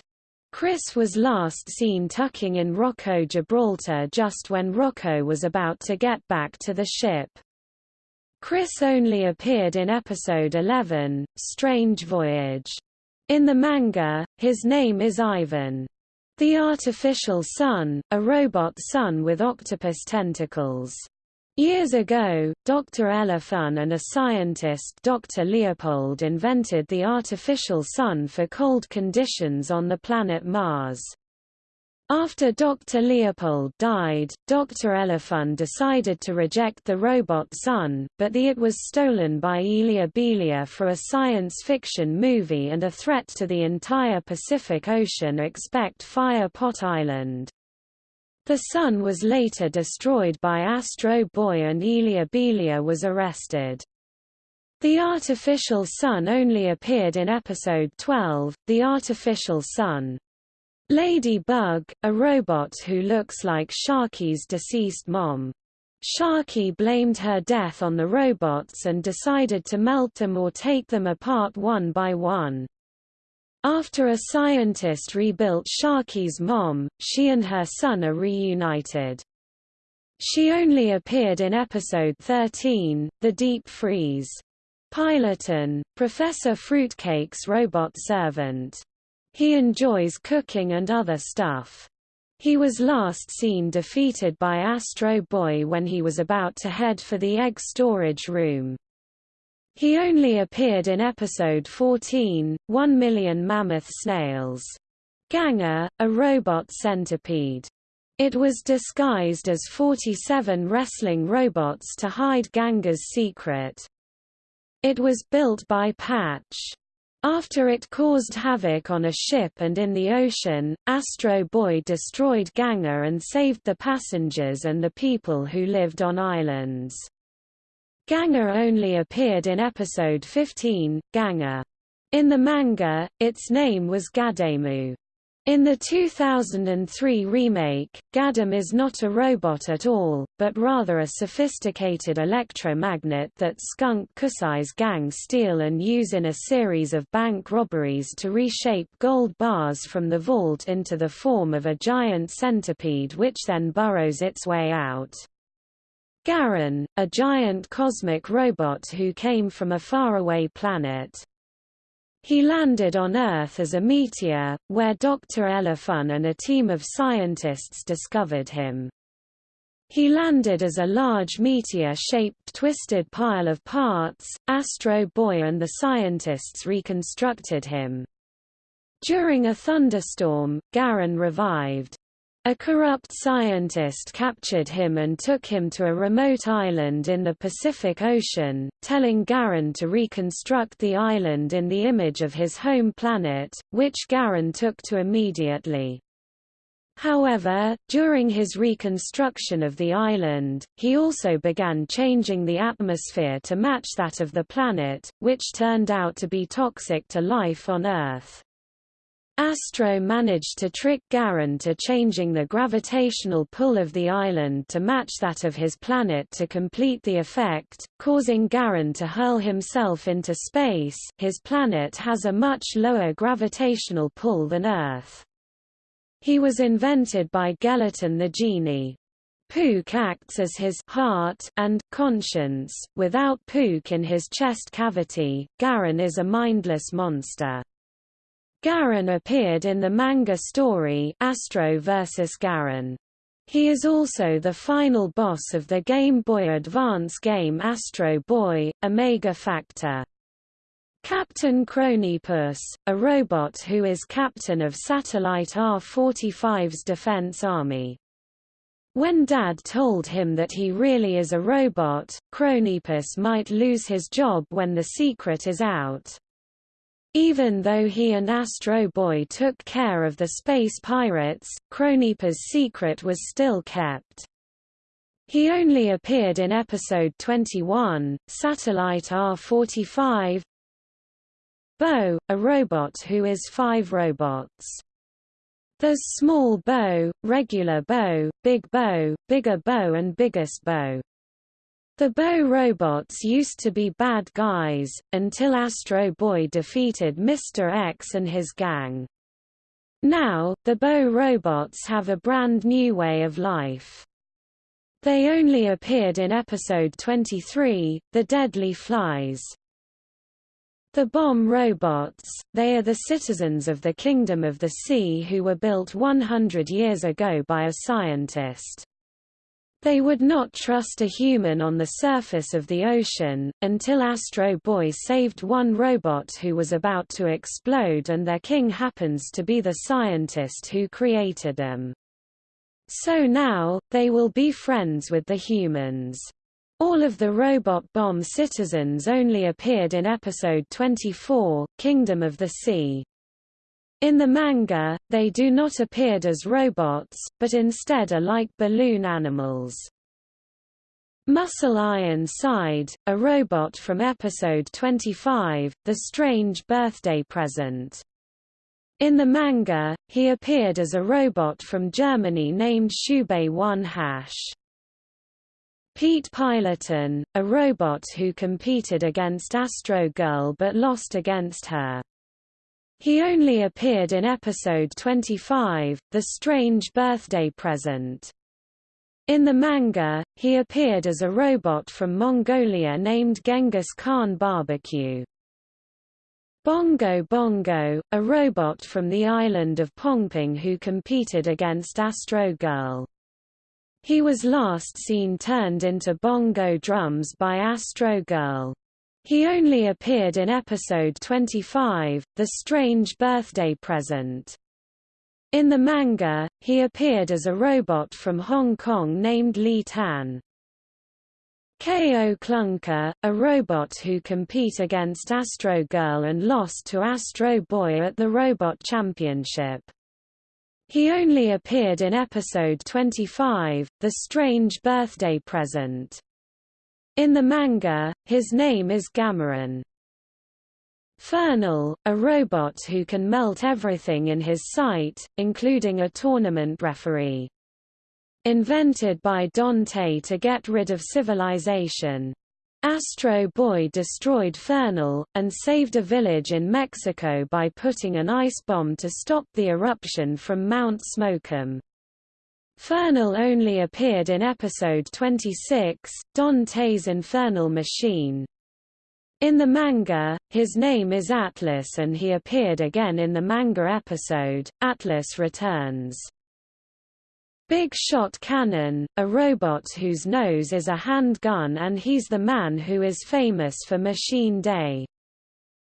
Chris was last seen tucking in Rocco Gibraltar just when Rocco was about to get back to the ship. Chris only appeared in episode 11, Strange Voyage. In the manga, his name is Ivan. The Artificial Sun, a robot sun with octopus tentacles. Years ago, Dr. Elefun and a scientist Dr. Leopold invented the artificial sun for cold conditions on the planet Mars. After Dr. Leopold died, Dr. Elefun decided to reject the robot Sun, but the it was stolen by Elia Belia for a science fiction movie and a threat to the entire Pacific Ocean expect Fire Pot Island. The Sun was later destroyed by Astro Boy and Elia Belia was arrested. The artificial sun only appeared in episode 12, The Artificial Sun. Ladybug, a robot who looks like Sharky's deceased mom. Sharky blamed her death on the robots and decided to melt them or take them apart one by one. After a scientist rebuilt Sharky's mom, she and her son are reunited. She only appeared in episode 13, The Deep Freeze. Piloton, Professor Fruitcake's robot servant. He enjoys cooking and other stuff. He was last seen defeated by Astro Boy when he was about to head for the egg storage room. He only appeared in episode 14, 1 Million Mammoth Snails. Ganger, a robot centipede. It was disguised as 47 wrestling robots to hide Ganger's secret. It was built by Patch. After it caused havoc on a ship and in the ocean, Astro Boy destroyed Ganger and saved the passengers and the people who lived on islands. Ganger only appeared in episode 15, Ganger. In the manga, its name was Gademu. In the 2003 remake, Gaddam is not a robot at all, but rather a sophisticated electromagnet that Skunk Kusai's gang steal and use in a series of bank robberies to reshape gold bars from the vault into the form of a giant centipede which then burrows its way out. Garron, a giant cosmic robot who came from a faraway planet, he landed on Earth as a meteor, where Dr. Elefun and a team of scientists discovered him. He landed as a large meteor-shaped twisted pile of parts. Astro Boy and the scientists reconstructed him. During a thunderstorm, Garron revived. A corrupt scientist captured him and took him to a remote island in the Pacific Ocean, telling Garron to reconstruct the island in the image of his home planet, which Garron took to immediately. However, during his reconstruction of the island, he also began changing the atmosphere to match that of the planet, which turned out to be toxic to life on Earth. Astro managed to trick Garron to changing the gravitational pull of the island to match that of his planet to complete the effect, causing Garron to hurl himself into space his planet has a much lower gravitational pull than Earth. He was invented by Gelaton the genie. Pook acts as his heart and conscience. Without Pook in his chest cavity, Garron is a mindless monster. Garron appeared in the manga story Astro vs. Garron. He is also the final boss of the Game Boy Advance game Astro Boy, Omega Factor. Captain Chronipus, a robot who is captain of Satellite R-45's defense army. When Dad told him that he really is a robot, Chronipus might lose his job when the secret is out. Even though he and Astro Boy took care of the space pirates, Chronipus' secret was still kept. He only appeared in episode 21, Satellite R-45 Bo, a robot who is five robots. There's Small Bo, Regular Bo, Big Bo, Bigger Bo and Biggest Bo. The Bo robots used to be bad guys, until Astro Boy defeated Mr. X and his gang. Now, the Bo robots have a brand new way of life. They only appeared in episode 23, The Deadly Flies. The bomb robots, they are the citizens of the Kingdom of the Sea who were built 100 years ago by a scientist. They would not trust a human on the surface of the ocean, until Astro Boy saved one robot who was about to explode and their king happens to be the scientist who created them. So now, they will be friends with the humans. All of the robot bomb citizens only appeared in episode 24, Kingdom of the Sea. In the manga, they do not appeared as robots, but instead are like balloon animals. Muscle Iron Side, a robot from episode 25, The Strange Birthday Present. In the manga, he appeared as a robot from Germany named Shubei 1 Hash. Pete Piloton, a robot who competed against Astro Girl but lost against her. He only appeared in episode 25, The Strange Birthday Present. In the manga, he appeared as a robot from Mongolia named Genghis Khan Barbecue. Bongo Bongo, a robot from the island of Pongping who competed against Astro Girl. He was last seen turned into bongo drums by Astro Girl. He only appeared in episode 25, The Strange Birthday Present. In the manga, he appeared as a robot from Hong Kong named Li Tan. K.O. Klunker, a robot who compete against Astro Girl and lost to Astro Boy at the Robot Championship. He only appeared in episode 25, The Strange Birthday Present. In the manga, his name is Gameren. Fernal, a robot who can melt everything in his sight, including a tournament referee. Invented by Dante to get rid of civilization. Astro Boy destroyed Fernal, and saved a village in Mexico by putting an ice bomb to stop the eruption from Mount Smokeum. Fernal only appeared in episode 26, Dante's Infernal Machine. In the manga, his name is Atlas and he appeared again in the manga episode, Atlas Returns. Big Shot Cannon, a robot whose nose is a handgun and he's the man who is famous for Machine Day.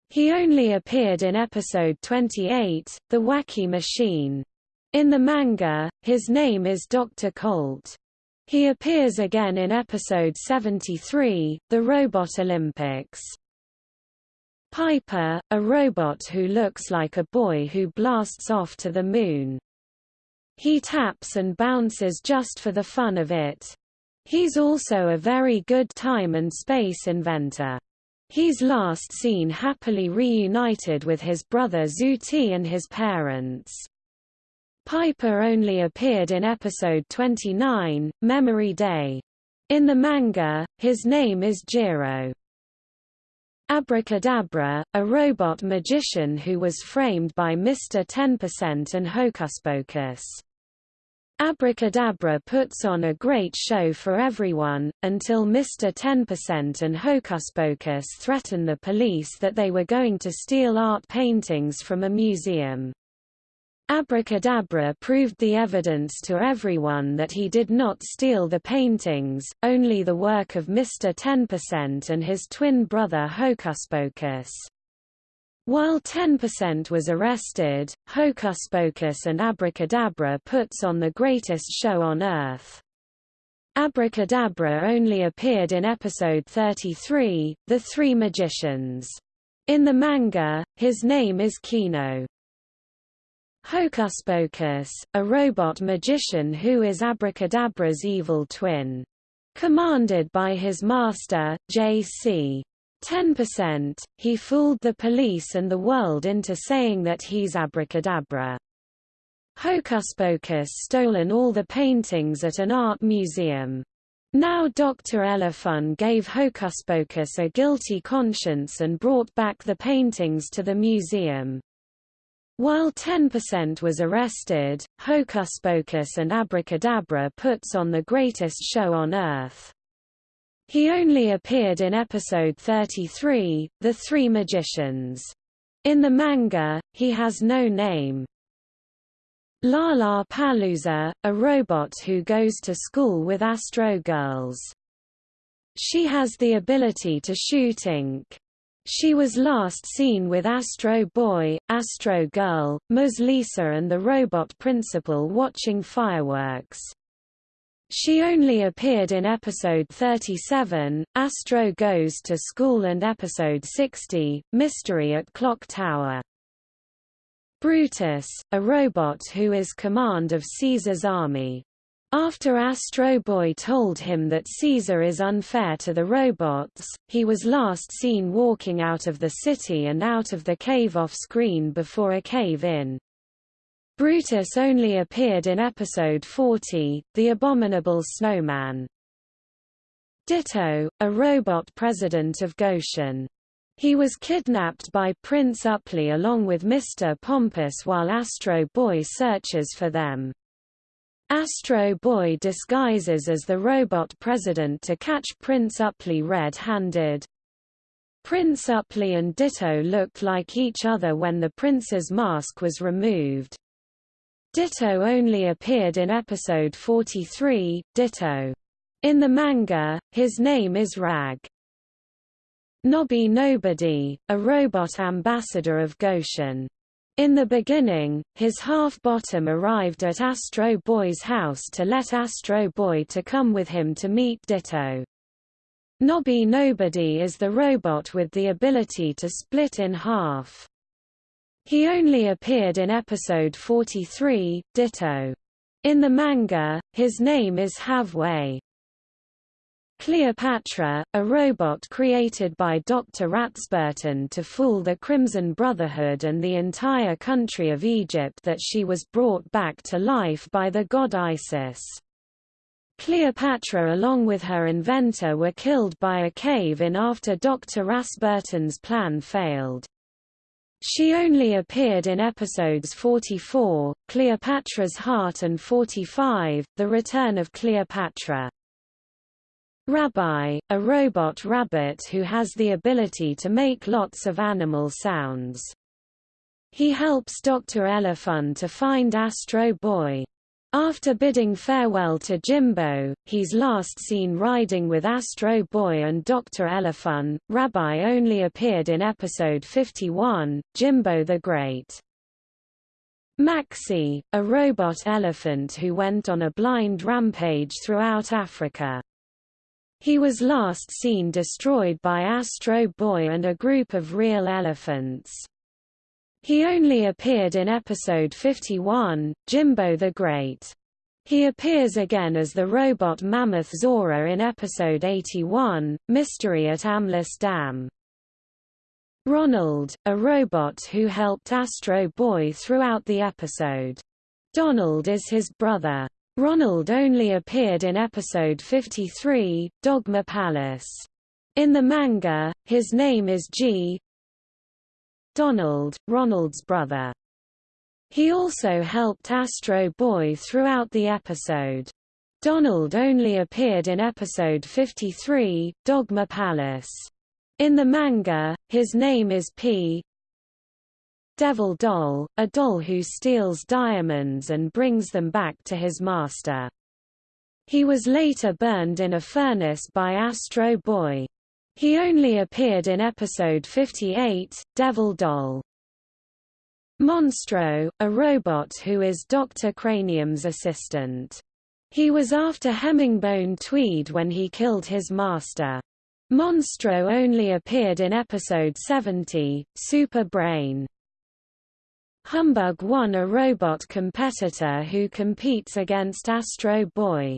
He only appeared in episode 28, The Wacky Machine. In the manga, his name is Dr. Colt. He appears again in episode 73, The Robot Olympics. Piper, a robot who looks like a boy who blasts off to the moon. He taps and bounces just for the fun of it. He's also a very good time and space inventor. He's last seen happily reunited with his brother Zuti and his parents. Piper only appeared in episode 29, Memory Day. In the manga, his name is Jiro. Abracadabra, a robot magician who was framed by Mr. 10% and Hocus Pocus. Abracadabra puts on a great show for everyone, until Mr. 10% and Hocus Pocus threaten the police that they were going to steal art paintings from a museum. Abracadabra proved the evidence to everyone that he did not steal the paintings, only the work of Mr. 10% and his twin brother Hocus Pocus. While 10% was arrested, Hocus Pocus and Abracadabra puts on the greatest show on Earth. Abracadabra only appeared in episode 33, The Three Magicians. In the manga, his name is Kino. Hocus Pocus, a robot magician who is Abracadabra's evil twin. Commanded by his master, J.C. 10%, he fooled the police and the world into saying that he's abracadabra. Hocus Pocus stolen all the paintings at an art museum. Now Dr. Elefun gave Hocus Pocus a guilty conscience and brought back the paintings to the museum. While 10% was arrested, Hocus Pocus and Abracadabra puts on the greatest show on Earth. He only appeared in episode 33, The Three Magicians. In the manga, he has no name. Lala Palooza, a robot who goes to school with Astro Girls. She has the ability to shoot ink. She was last seen with Astro Boy, Astro Girl, Ms. Lisa and the robot principal watching fireworks. She only appeared in episode 37, Astro Goes to School and episode 60, Mystery at Clock Tower. Brutus, a robot who is command of Caesar's army. After Astro Boy told him that Caesar is unfair to the robots, he was last seen walking out of the city and out of the cave off-screen before a cave-in. Brutus only appeared in episode 40, The Abominable Snowman. Ditto, a robot president of Goshen. He was kidnapped by Prince Upley along with Mr. Pompous while Astro Boy searches for them. Astro Boy disguises as the robot president to catch Prince Upley red-handed. Prince Upley and Ditto looked like each other when the prince's mask was removed. Ditto only appeared in episode 43, Ditto. In the manga, his name is Rag. Nobby Nobody, a robot ambassador of Goshen. In the beginning, his half-bottom arrived at Astro Boy's house to let Astro Boy to come with him to meet Ditto. Nobby Nobody is the robot with the ability to split in half. He only appeared in episode 43, Ditto. In the manga, his name is Havway. Cleopatra, a robot created by Dr. Ratsburton to fool the Crimson Brotherhood and the entire country of Egypt that she was brought back to life by the god Isis. Cleopatra along with her inventor were killed by a cave-in after Dr. Ratsburton's plan failed. She only appeared in episodes 44, Cleopatra's Heart and 45, The Return of Cleopatra. Rabbi, a robot rabbit who has the ability to make lots of animal sounds. He helps Dr. Elefun to find Astro Boy. After bidding farewell to Jimbo, he's last seen riding with Astro Boy and Dr. Elefun. Rabbi only appeared in episode 51, Jimbo the Great. Maxi, a robot elephant who went on a blind rampage throughout Africa. He was last seen destroyed by Astro Boy and a group of real elephants. He only appeared in episode 51, Jimbo the Great. He appears again as the robot mammoth Zora in episode 81, Mystery at Amlis Dam. Ronald, a robot who helped Astro Boy throughout the episode. Donald is his brother. Ronald only appeared in episode 53, Dogma Palace. In the manga, his name is G. Donald, Ronald's brother. He also helped Astro Boy throughout the episode. Donald only appeared in episode 53, Dogma Palace. In the manga, his name is P. Devil Doll, a doll who steals diamonds and brings them back to his master. He was later burned in a furnace by Astro Boy. He only appeared in episode 58, Devil Doll. Monstro, a robot who is Dr. Cranium's assistant. He was after Hemingbone Tweed when he killed his master. Monstro only appeared in episode 70, Super Brain. Humbug won a robot competitor who competes against Astro Boy.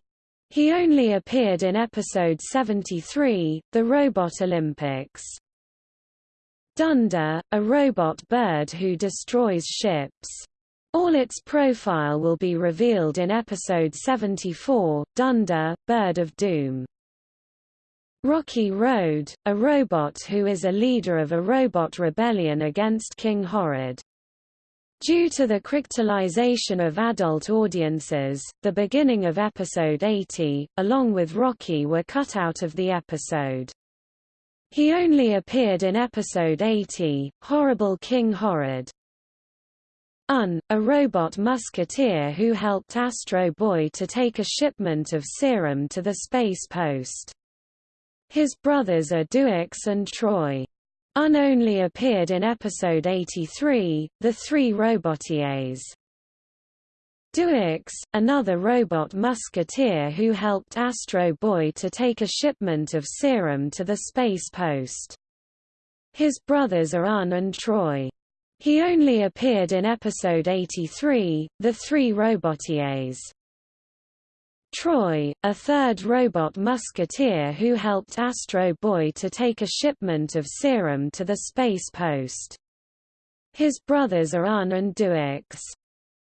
He only appeared in episode 73, The Robot Olympics. Dunder, a robot bird who destroys ships. All its profile will be revealed in episode 74, Dunder, Bird of Doom. Rocky Road, a robot who is a leader of a robot rebellion against King Horrid. Due to the crystallization of adult audiences, the beginning of episode 80, along with Rocky were cut out of the episode. He only appeared in episode 80, Horrible King Horrid. Un, a robot musketeer who helped Astro Boy to take a shipment of serum to the space post. His brothers are Duix and Troy. Un only appeared in episode 83, The Three Robotiers. Duix, another robot musketeer who helped Astro Boy to take a shipment of serum to the space post. His brothers are Un and Troy. He only appeared in episode 83, The Three Robotiers. Troy, a third robot musketeer who helped Astro Boy to take a shipment of serum to the space post. His brothers are Un and Duix.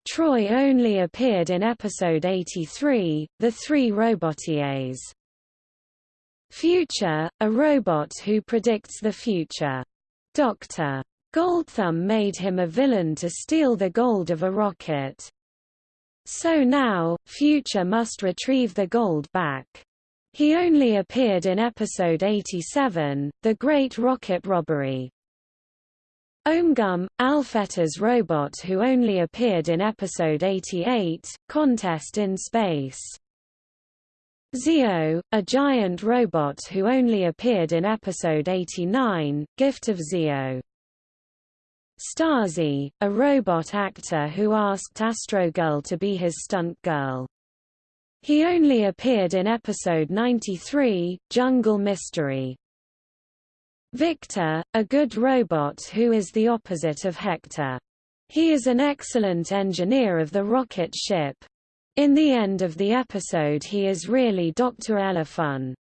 Troy only appeared in episode 83, The Three Robotiers. Future, a robot who predicts the future. Dr. Goldthumb made him a villain to steal the gold of a rocket. So now, Future must retrieve the gold back. He only appeared in episode 87, The Great Rocket Robbery. Omgum, Alfeta's robot who only appeared in episode 88, Contest in Space. Zeo, a giant robot who only appeared in episode 89, Gift of Zeo. Stasi, a robot actor who asked Astrogirl to be his stunt girl. He only appeared in episode 93, Jungle Mystery. Victor, a good robot who is the opposite of Hector. He is an excellent engineer of the rocket ship. In the end of the episode he is really Dr. Elefun.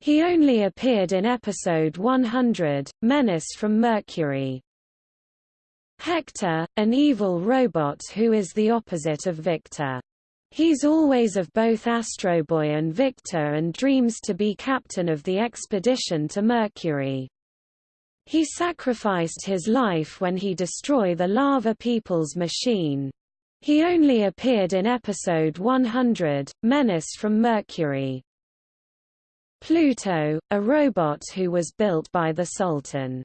He only appeared in episode 100, Menace from Mercury. Hector, an evil robot who is the opposite of Victor. He's always of both Astro Boy and Victor and dreams to be captain of the expedition to Mercury. He sacrificed his life when he destroyed the Lava People's machine. He only appeared in episode 100, Menace from Mercury. Pluto, a robot who was built by the Sultan.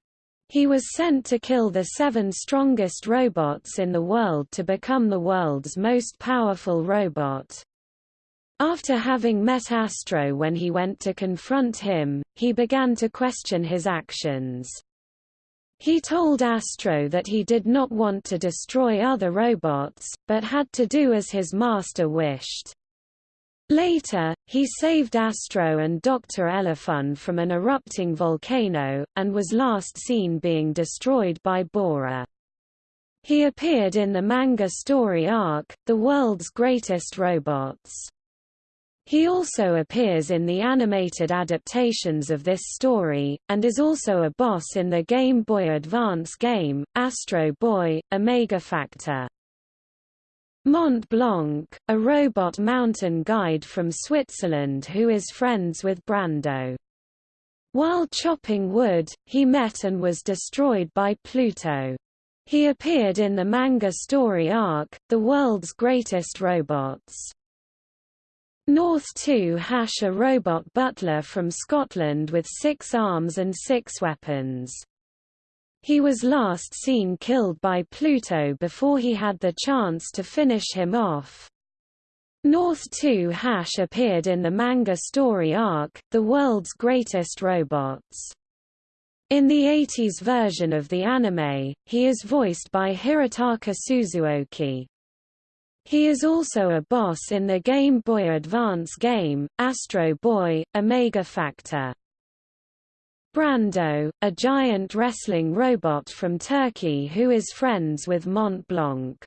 He was sent to kill the seven strongest robots in the world to become the world's most powerful robot. After having met Astro when he went to confront him, he began to question his actions. He told Astro that he did not want to destroy other robots, but had to do as his master wished. Later, he saved Astro and Dr. Elefun from an erupting volcano, and was last seen being destroyed by Bora. He appeared in the manga story arc, The World's Greatest Robots. He also appears in the animated adaptations of this story, and is also a boss in the Game Boy Advance game, Astro Boy, Omega Factor. Mont Blanc, a robot mountain guide from Switzerland who is friends with Brando. While chopping wood, he met and was destroyed by Pluto. He appeared in the manga story arc, The World's Greatest Robots. North 2 Hash a robot butler from Scotland with six arms and six weapons. He was last seen killed by Pluto before he had the chance to finish him off. North 2 Hash appeared in the manga story arc, The World's Greatest Robots. In the 80s version of the anime, he is voiced by Hirotaka Suzuoki. He is also a boss in the Game Boy Advance game, Astro Boy, Omega Factor. Brando, a giant wrestling robot from Turkey who is friends with Mont Blanc.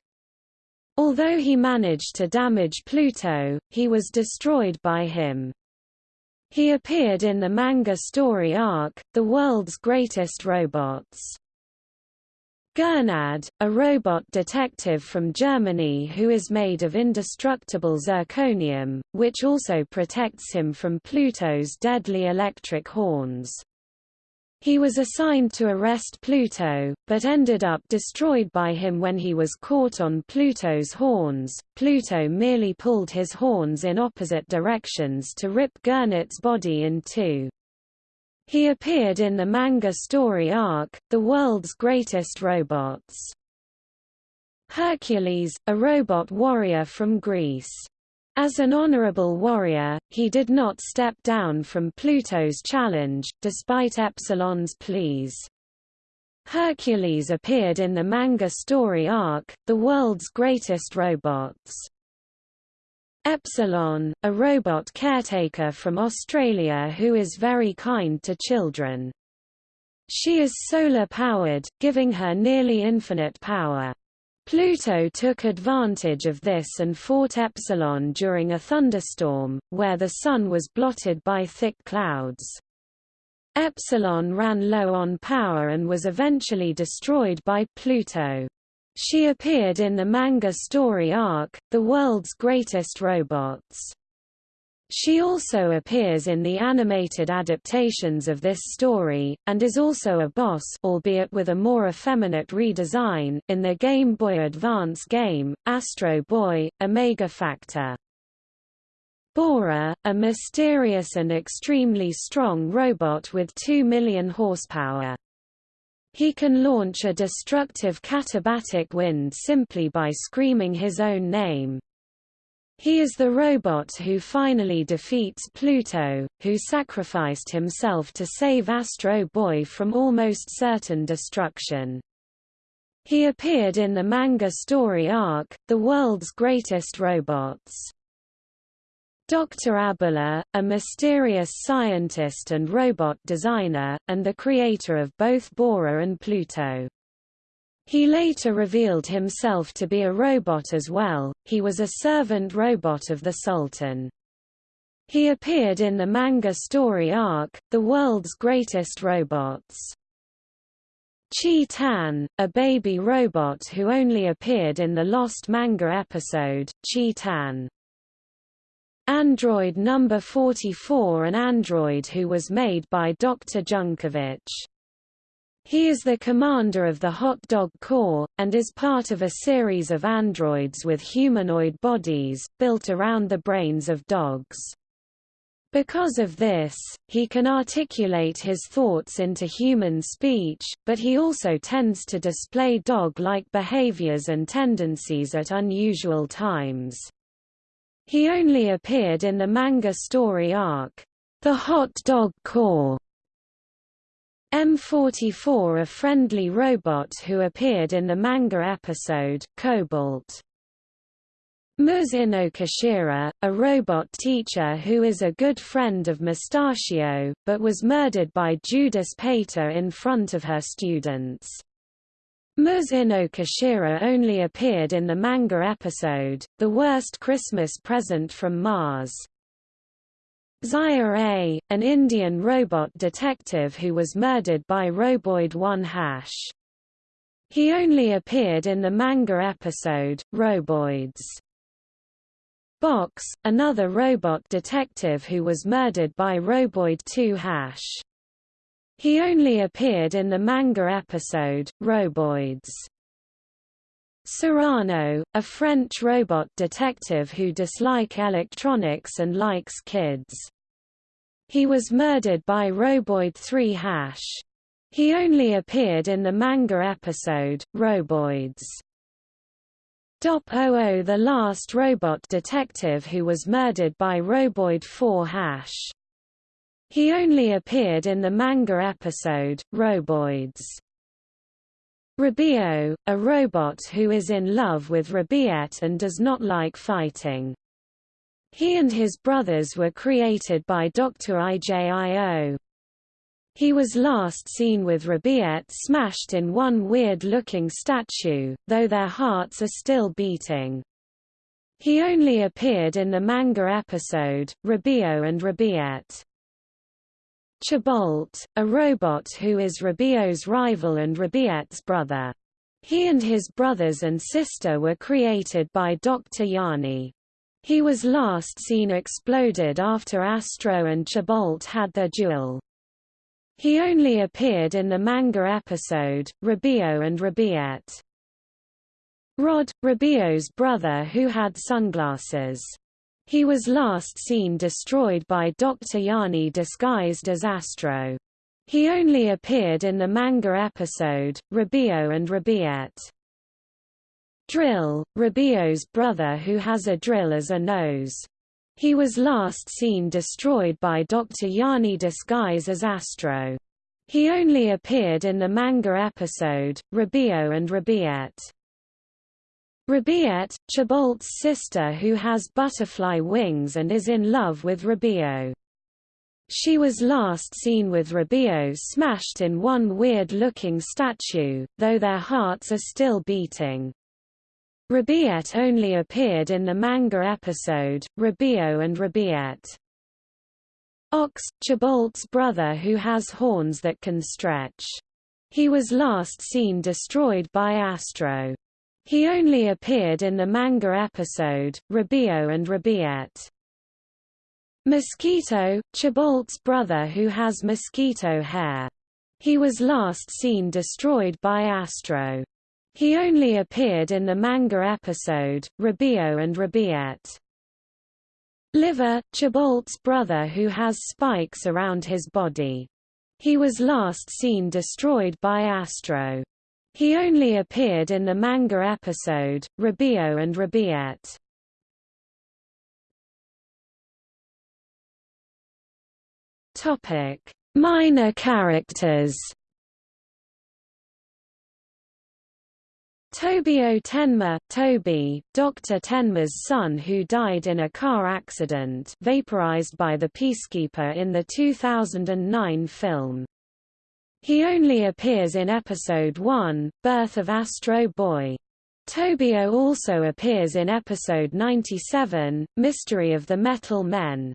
Although he managed to damage Pluto, he was destroyed by him. He appeared in the manga story arc, The World's Greatest Robots. Gernad, a robot detective from Germany who is made of indestructible zirconium, which also protects him from Pluto's deadly electric horns. He was assigned to arrest Pluto, but ended up destroyed by him when he was caught on Pluto's horns. Pluto merely pulled his horns in opposite directions to rip Gernad's body in two. He appeared in the manga story arc, The World's Greatest Robots. Hercules, a robot warrior from Greece. As an honorable warrior, he did not step down from Pluto's challenge, despite Epsilon's pleas. Hercules appeared in the manga story arc, The World's Greatest Robots. Epsilon, a robot caretaker from Australia who is very kind to children. She is solar-powered, giving her nearly infinite power. Pluto took advantage of this and fought Epsilon during a thunderstorm, where the sun was blotted by thick clouds. Epsilon ran low on power and was eventually destroyed by Pluto. She appeared in the manga story arc, The World's Greatest Robots. She also appears in the animated adaptations of this story, and is also a boss albeit with a more effeminate redesign in the Game Boy Advance game, Astro Boy, Omega Factor. Bora, a mysterious and extremely strong robot with 2 million horsepower. He can launch a destructive katabatic wind simply by screaming his own name. He is the robot who finally defeats Pluto, who sacrificed himself to save Astro Boy from almost certain destruction. He appeared in the manga story arc, The World's Greatest Robots. Dr. Abula, a mysterious scientist and robot designer, and the creator of both Bora and Pluto. He later revealed himself to be a robot as well, he was a servant robot of the Sultan. He appeared in the manga story arc, The World's Greatest Robots. Chi Tan, a baby robot who only appeared in the Lost manga episode, Chi Tan. Android number 44 an android who was made by Dr. Junkovich. He is the commander of the Hot Dog Corps, and is part of a series of androids with humanoid bodies, built around the brains of dogs. Because of this, he can articulate his thoughts into human speech, but he also tends to display dog-like behaviors and tendencies at unusual times. He only appeared in the manga story arc, The Hot Dog Corps. M44 a friendly robot who appeared in the manga episode, Cobalt. Muz Inokashira, a robot teacher who is a good friend of Mustachio, but was murdered by Judas Pater in front of her students. Muz Inokashira only appeared in the manga episode, The Worst Christmas Present from Mars. Zaya A, an Indian robot detective who was murdered by Roboid 1 Hash. He only appeared in the manga episode, Roboids. Box, another robot detective who was murdered by Roboid 2 Hash. He only appeared in the manga episode, Roboids. Cyrano, a French robot detective who dislike electronics and likes kids. He was murdered by Roboid 3 Hash. He only appeared in the manga episode, Roboids. Dop 00 the last robot detective who was murdered by Roboid 4 Hash. He only appeared in the manga episode, Roboids. Rabio, a robot who is in love with Rabiette and does not like fighting. He and his brothers were created by Dr. Ijio. He was last seen with Rabiette smashed in one weird-looking statue, though their hearts are still beating. He only appeared in the manga episode, Rabio and Rabiette. Chabolt, a robot who is Rabio's rival and Rabiette's brother. He and his brothers and sister were created by Dr. Yanni. He was last seen exploded after Astro and Chabolt had their duel. He only appeared in the manga episode, Rabio and Rabiette. Rod, Rabio's brother who had sunglasses. He was last seen destroyed by Dr. Yanni disguised as Astro. He only appeared in the manga episode, Rabio and Rabiette. Drill, Rabio's brother who has a drill as a nose. He was last seen destroyed by Dr. Yanni disguise as Astro. He only appeared in the manga episode, Rabio and Rabiette. Rabiette, Chabolt's sister who has butterfly wings and is in love with Rabio. She was last seen with Rabio smashed in one weird-looking statue, though their hearts are still beating. Rabiette only appeared in the manga episode, Rabio and Rabiette. Ox, Chabolt's brother who has horns that can stretch. He was last seen destroyed by Astro. He only appeared in the manga episode, Rabio and Rabiette. Mosquito, Chabolt's brother who has mosquito hair. He was last seen destroyed by Astro. He only appeared in the manga episode, Rabio and Rabiette. Liver, Chabolt's brother who has spikes around his body. He was last seen destroyed by Astro. He only appeared in the manga episode, Rabio and Rabiette. Topic: Minor characters. Tobio Tenma, Toby, Dr. Tenma's son who died in a car accident vaporized by the Peacekeeper in the 2009 film. He only appears in Episode 1, Birth of Astro Boy. Tobio also appears in Episode 97, Mystery of the Metal Men.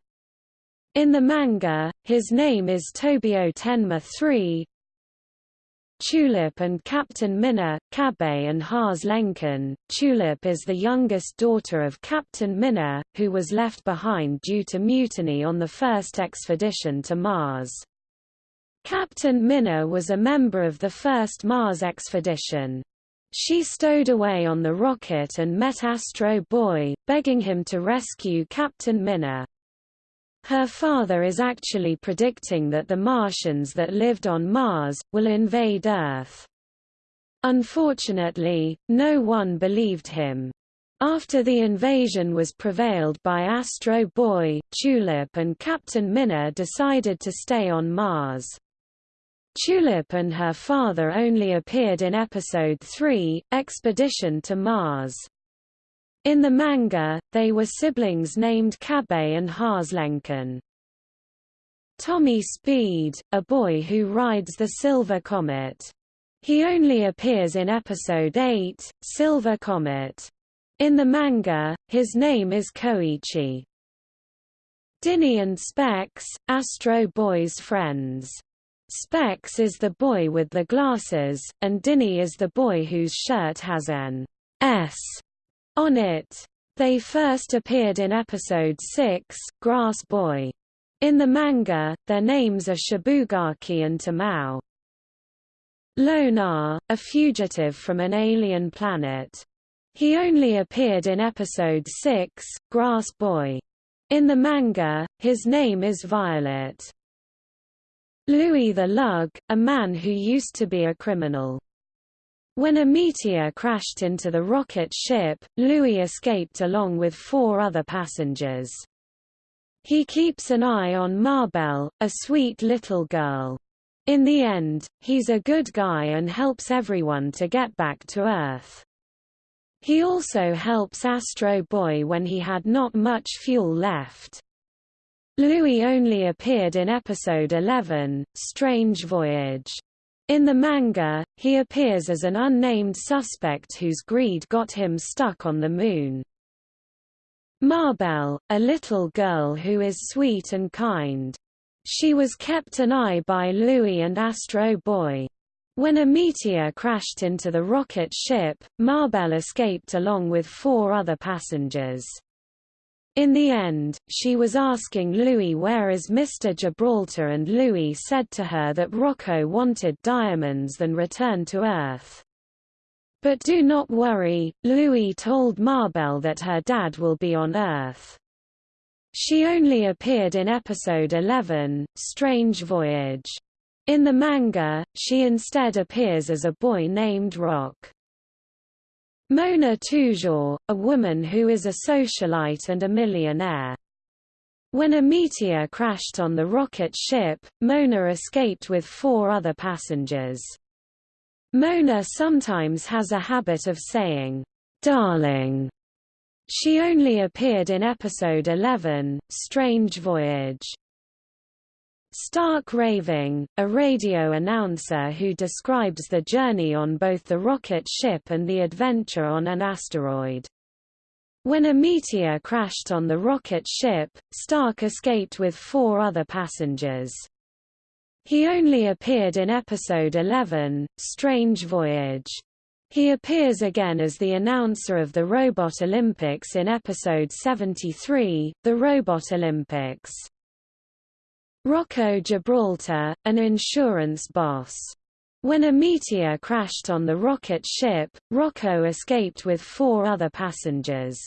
In the manga, his name is Tobio Tenma III. Tulip and Captain Minna, Kabe and Haas Lenken. Tulip is the youngest daughter of Captain Minna, who was left behind due to mutiny on the first expedition to Mars. Captain Minna was a member of the first Mars expedition. She stowed away on the rocket and met Astro Boy, begging him to rescue Captain Minna. Her father is actually predicting that the Martians that lived on Mars, will invade Earth. Unfortunately, no one believed him. After the invasion was prevailed by Astro Boy, Tulip and Captain Minna decided to stay on Mars. Tulip and her father only appeared in Episode 3, Expedition to Mars. In the manga, they were siblings named Kabe and Haaslenken. Tommy Speed, a boy who rides the Silver Comet. He only appears in Episode 8, Silver Comet. In the manga, his name is Koichi. Dinny and Specs, Astro Boy's friends. Specs is the boy with the glasses, and Dinny is the boy whose shirt has an S on it. They first appeared in episode 6, Grass Boy. In the manga, their names are Shibugaki and Tamao. Lonar, a fugitive from an alien planet. He only appeared in episode 6, Grass Boy. In the manga, his name is Violet. Louis the Lug, a man who used to be a criminal. When a meteor crashed into the rocket ship, Louis escaped along with four other passengers. He keeps an eye on Marbel, a sweet little girl. In the end, he's a good guy and helps everyone to get back to Earth. He also helps Astro Boy when he had not much fuel left. Louis only appeared in episode 11, Strange Voyage. In the manga, he appears as an unnamed suspect whose greed got him stuck on the moon. Marbel, a little girl who is sweet and kind. She was kept an eye by Louis and Astro Boy. When a meteor crashed into the rocket ship, Marbel escaped along with four other passengers. In the end, she was asking Louis where is Mr. Gibraltar and Louis said to her that Rocco wanted diamonds then returned to Earth. But do not worry, Louis told Marbel that her dad will be on Earth. She only appeared in episode 11, Strange Voyage. In the manga, she instead appears as a boy named Rock. Mona Toujours, a woman who is a socialite and a millionaire. When a meteor crashed on the rocket ship, Mona escaped with four other passengers. Mona sometimes has a habit of saying, darling. She only appeared in episode 11, Strange Voyage. Stark Raving, a radio announcer who describes the journey on both the rocket ship and the adventure on an asteroid. When a meteor crashed on the rocket ship, Stark escaped with four other passengers. He only appeared in episode 11, Strange Voyage. He appears again as the announcer of the Robot Olympics in episode 73, The Robot Olympics. Rocco Gibraltar, an insurance boss. When a meteor crashed on the rocket ship, Rocco escaped with four other passengers.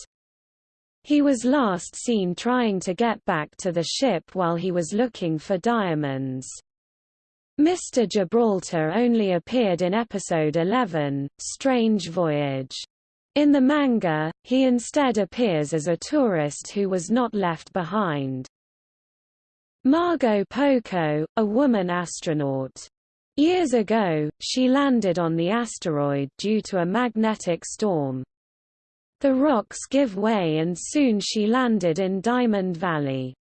He was last seen trying to get back to the ship while he was looking for diamonds. Mr. Gibraltar only appeared in episode 11, Strange Voyage. In the manga, he instead appears as a tourist who was not left behind. Margot Poco, a woman astronaut. Years ago, she landed on the asteroid due to a magnetic storm. The rocks give way and soon she landed in Diamond Valley.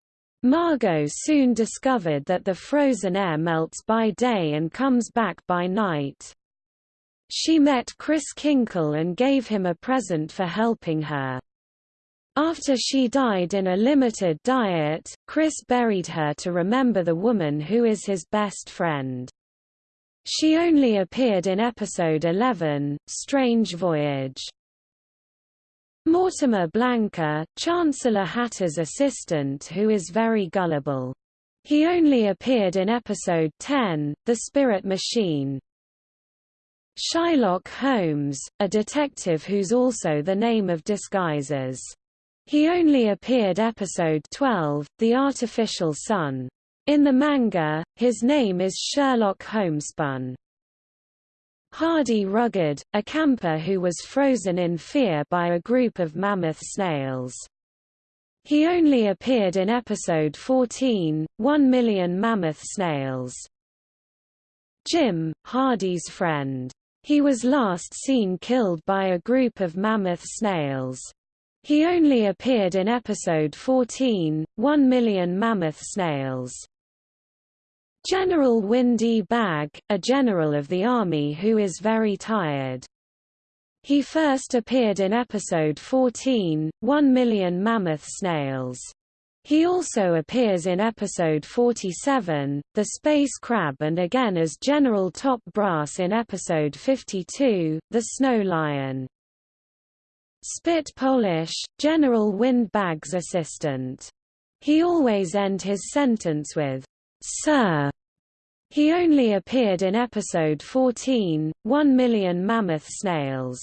Margot soon discovered that the frozen air melts by day and comes back by night. She met Chris Kinkle and gave him a present for helping her. After she died in a limited diet, Chris buried her to remember the woman who is his best friend. She only appeared in episode 11, Strange Voyage. Mortimer Blanca, Chancellor Hatter's assistant who is very gullible. He only appeared in episode 10, The Spirit Machine. Shylock Holmes, a detective who's also the name of disguises. He only appeared episode 12, The Artificial Sun. In the manga, his name is Sherlock Homespun. Hardy Rugged, a camper who was frozen in fear by a group of mammoth snails. He only appeared in episode 14, One Million Mammoth Snails. Jim, Hardy's friend. He was last seen killed by a group of mammoth snails. He only appeared in episode 14, One Million Mammoth Snails. General Windy Bag, a general of the army who is very tired. He first appeared in episode 14, One Million Mammoth Snails. He also appears in episode 47, The Space Crab and again as General Top Brass in episode 52, The Snow Lion. Spit Polish, General Windbag's assistant. He always end his sentence with, Sir. He only appeared in episode 14, One Million Mammoth Snails.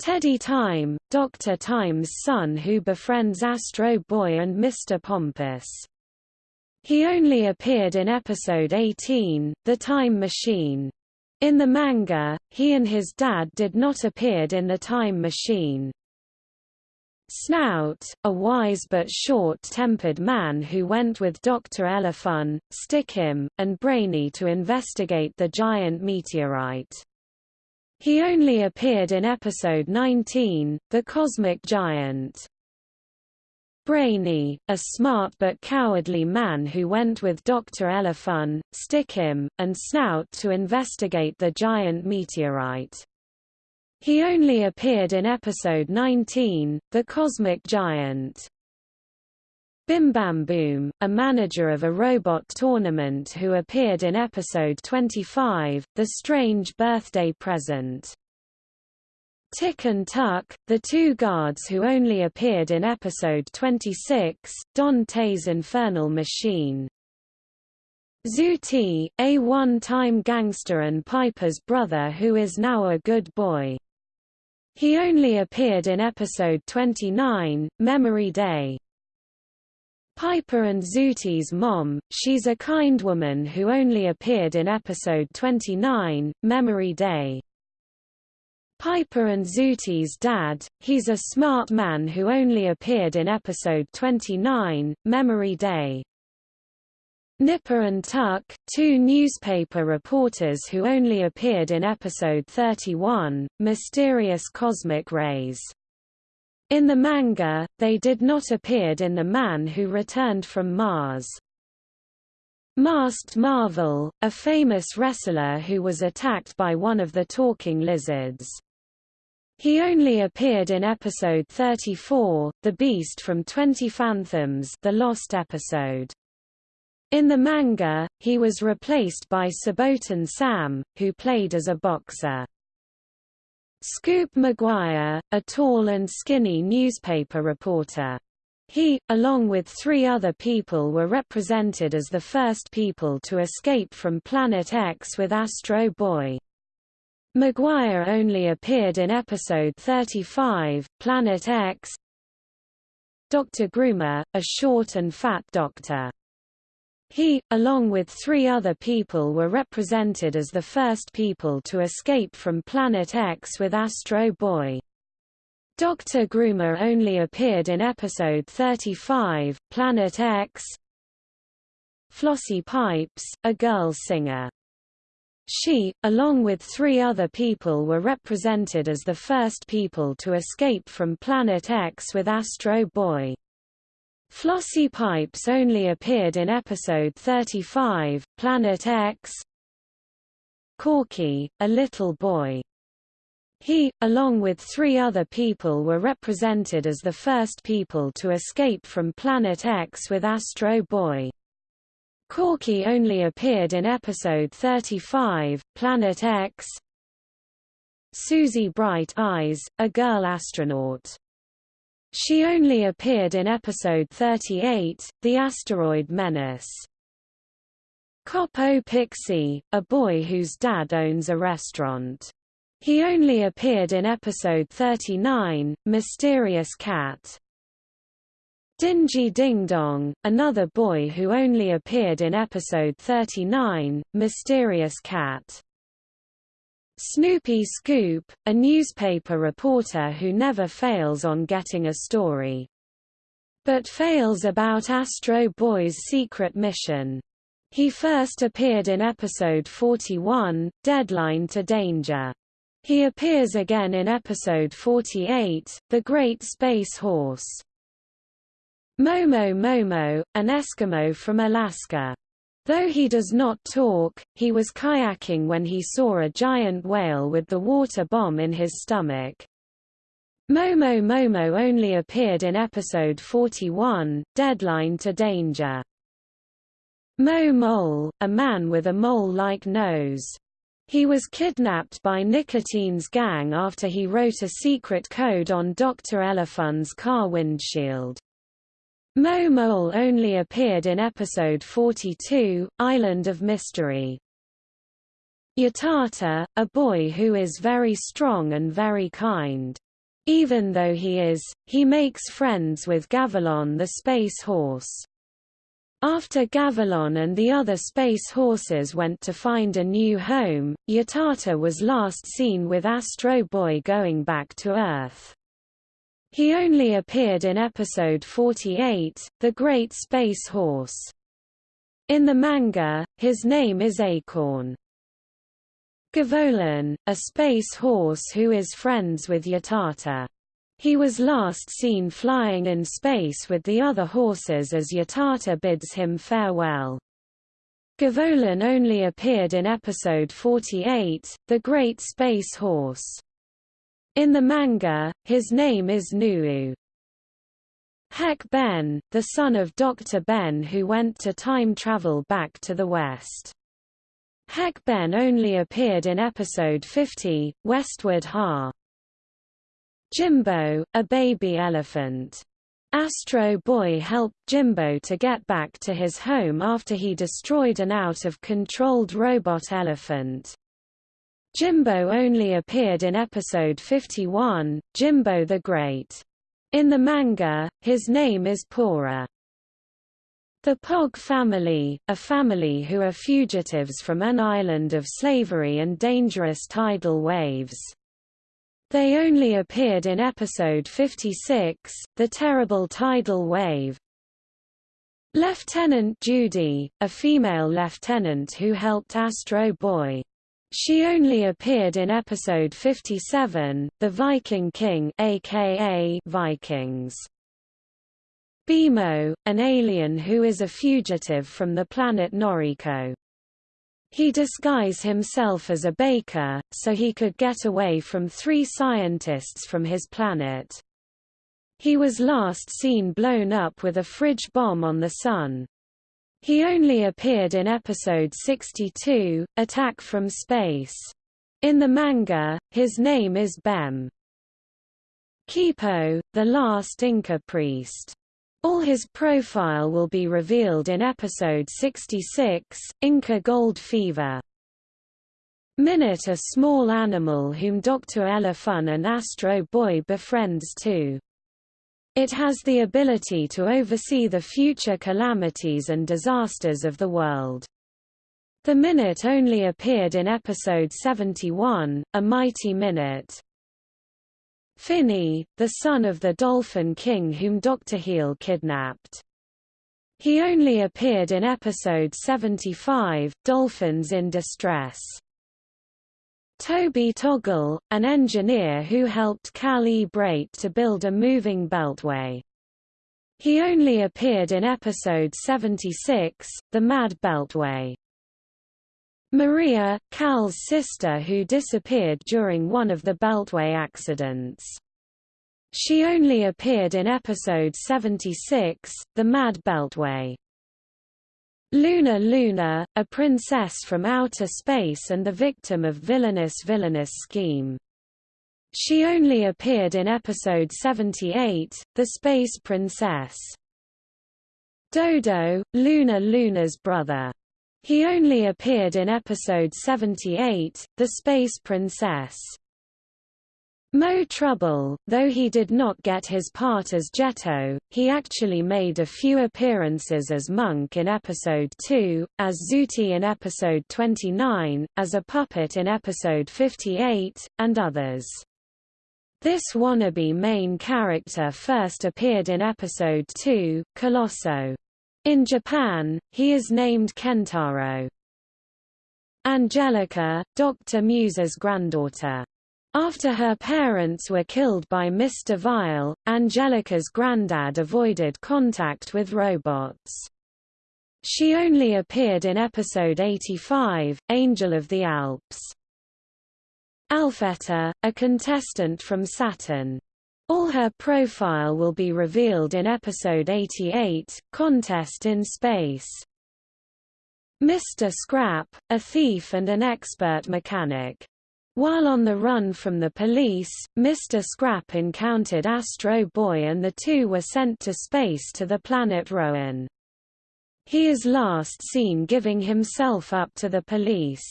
Teddy Time, Dr. Time's son who befriends Astro Boy and Mr. Pompous. He only appeared in episode 18, The Time Machine. In the manga, he and his dad did not appeared in the Time Machine. Snout, a wise but short-tempered man who went with Dr. Elefun, Stickim, and Brainy to investigate the giant meteorite. He only appeared in episode 19, The Cosmic Giant. Brainy, a smart but cowardly man who went with Dr. Elefun, Stickim, and Snout to investigate the giant meteorite. He only appeared in episode 19, The Cosmic Giant. Bim Bam Boom, a manager of a robot tournament who appeared in episode 25, The Strange Birthday Present. Tick and Tuck, the two guards who only appeared in episode 26, Dante's Infernal Machine. Zooty, a one-time gangster and Piper's brother who is now a good boy. He only appeared in episode 29, Memory Day. Piper and Zooty's mom, she's a kind woman who only appeared in episode 29, Memory Day. Piper and Zooty's dad, he's a smart man who only appeared in episode 29, Memory Day. Nipper and Tuck, two newspaper reporters who only appeared in episode 31, Mysterious Cosmic Rays. In the manga, they did not appeared in The Man Who Returned from Mars. Masked Marvel, a famous wrestler who was attacked by one of the talking lizards. He only appeared in episode 34, The Beast from Twenty Phantoms the lost episode. In the manga, he was replaced by Saboten Sam, who played as a boxer. Scoop McGuire, a tall and skinny newspaper reporter. He, along with three other people were represented as the first people to escape from Planet X with Astro Boy. McGuire only appeared in episode 35, Planet X. Dr. Groomer, a short and fat doctor. He, along with three other people were represented as the first people to escape from Planet X with Astro Boy. Dr. Groomer only appeared in episode 35, Planet X. Flossie Pipes, a girl singer. She, along with three other people were represented as the first people to escape from Planet X with Astro Boy. Flossie Pipes only appeared in episode 35, Planet X. Corky, a little boy. He, along with three other people were represented as the first people to escape from Planet X with Astro Boy. Corky only appeared in episode 35, Planet X. Susie Bright Eyes, a girl astronaut. She only appeared in episode 38, The Asteroid Menace. Cop-O Pixie, a boy whose dad owns a restaurant. He only appeared in episode 39, Mysterious Cat. Dingy Ding Dong, another boy who only appeared in episode 39, Mysterious Cat. Snoopy Scoop, a newspaper reporter who never fails on getting a story. But fails about Astro Boy's secret mission. He first appeared in episode 41, Deadline to Danger. He appears again in episode 48, The Great Space Horse. Momo Momo, an Eskimo from Alaska. Though he does not talk, he was kayaking when he saw a giant whale with the water bomb in his stomach. Momo Momo only appeared in episode 41, Deadline to Danger. Mo Mole, a man with a mole-like nose. He was kidnapped by Nicotine's gang after he wrote a secret code on Dr. Elefun's car windshield. Mo Mole only appeared in episode 42, Island of Mystery. Yatata, a boy who is very strong and very kind. Even though he is, he makes friends with Gavilon the space horse. After Gavilon and the other space horses went to find a new home, Yatata was last seen with Astro Boy going back to Earth. He only appeared in episode 48, The Great Space Horse. In the manga, his name is Acorn. Gavolon, a space horse who is friends with Yatata. He was last seen flying in space with the other horses as Yatata bids him farewell. Gavolon only appeared in episode 48, The Great Space Horse. In the manga, his name is Nuu. Heck Ben, the son of Dr. Ben who went to time travel back to the West. Heck Ben only appeared in episode 50, Westward Ha. Jimbo, a baby elephant. Astro Boy helped Jimbo to get back to his home after he destroyed an out-of-controlled robot elephant. Jimbo only appeared in episode 51, Jimbo the Great. In the manga, his name is Pora. The Pog family, a family who are fugitives from an island of slavery and dangerous tidal waves. They only appeared in episode 56, The Terrible Tidal Wave. Lieutenant Judy, a female lieutenant who helped Astro Boy. She only appeared in episode 57, The Viking King aka Vikings. Bimo, an alien who is a fugitive from the planet Noriko. He disguised himself as a baker, so he could get away from three scientists from his planet. He was last seen blown up with a fridge bomb on the Sun. He only appeared in episode 62, Attack from Space. In the manga, his name is Bem. Kipo, the last Inca priest. All his profile will be revealed in episode 66, Inca Gold Fever. Minute a small animal whom Dr. Elefun and Astro Boy befriends too. It has the ability to oversee the future calamities and disasters of the world. The Minute only appeared in episode 71, A Mighty Minute. Finny, the son of the Dolphin King whom Dr. Heel kidnapped. He only appeared in episode 75, Dolphins in Distress. Toby Toggle, an engineer who helped Cal to build a moving beltway. He only appeared in episode 76, The Mad Beltway. Maria, Cal's sister who disappeared during one of the Beltway accidents. She only appeared in episode 76, The Mad Beltway. Luna Luna, a princess from outer space and the victim of villainous villainous scheme. She only appeared in episode 78, The Space Princess. Dodo, Luna Luna's brother. He only appeared in episode 78, The Space Princess. Mo Trouble, though he did not get his part as Jetto, he actually made a few appearances as Monk in episode 2, as Zooty in episode 29, as a puppet in episode 58, and others. This wannabe main character first appeared in episode 2, Colosso. In Japan, he is named Kentaro. Angelica, Dr. Musa's granddaughter. After her parents were killed by Mr. Vile, Angelica's granddad avoided contact with robots. She only appeared in episode 85, Angel of the Alps. Alfetta, a contestant from Saturn. All her profile will be revealed in episode 88, Contest in Space. Mr. Scrap, a thief and an expert mechanic. While on the run from the police, Mr. Scrap encountered Astro Boy and the two were sent to space to the planet Rowan. He is last seen giving himself up to the police.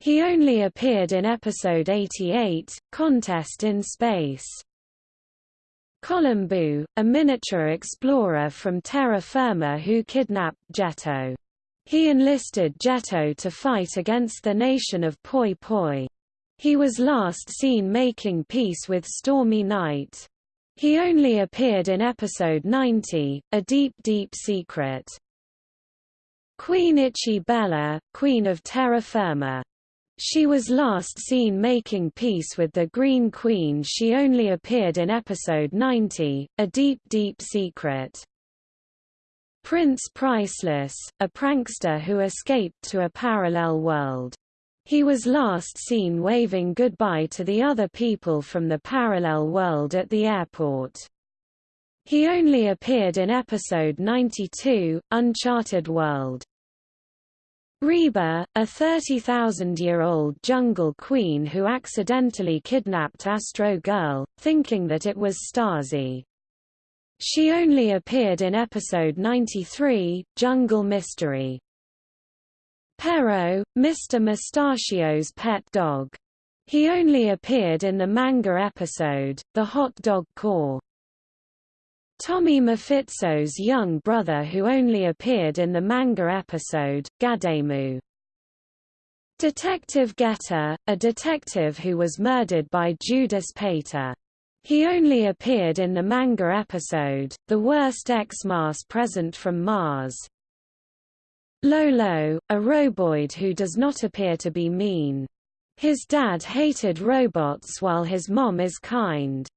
He only appeared in episode 88, Contest in Space. Columbu, a miniature explorer from terra firma who kidnapped Jetto. He enlisted Jetto to fight against the nation of Poi Poi. He was last seen making peace with Stormy Night. He only appeared in episode 90, A Deep Deep Secret. Queen Ichi Bella, Queen of Terra Firma she was last seen making peace with the Green Queen she only appeared in episode 90, A Deep Deep Secret. Prince Priceless, a prankster who escaped to a parallel world. He was last seen waving goodbye to the other people from the parallel world at the airport. He only appeared in episode 92, Uncharted World. Reba, a 30,000-year-old jungle queen who accidentally kidnapped Astro Girl, thinking that it was Stasi. She only appeared in episode 93, Jungle Mystery. Pero, Mr. Mustachio's pet dog. He only appeared in the manga episode, The Hot Dog Corps. Tommy Mafitzo's young brother who only appeared in the manga episode, Gademu. Detective Getter, a detective who was murdered by Judas Pater. He only appeared in the manga episode, The Worst X-Mass Present from Mars. Lolo, a roboid who does not appear to be mean. His dad hated robots while his mom is kind.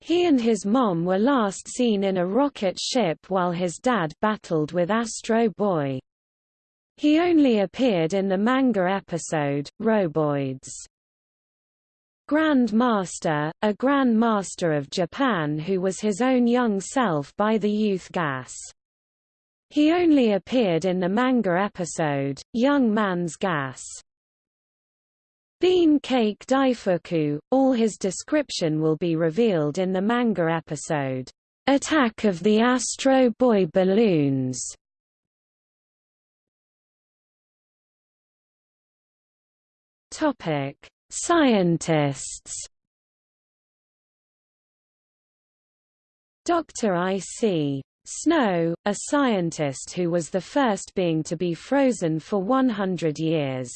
He and his mom were last seen in a rocket ship while his dad battled with Astro Boy. He only appeared in the manga episode, Roboids. Grand Master, a Grand Master of Japan who was his own young self by the youth gas. He only appeared in the manga episode, Young Man's Gas. Bean Cake Daifuku, all his description will be revealed in the manga episode, Attack of the Astro Boy Balloons. Topic: Scientists. Dr. I.C. Snow, a scientist who was the first being to be frozen for 100 years.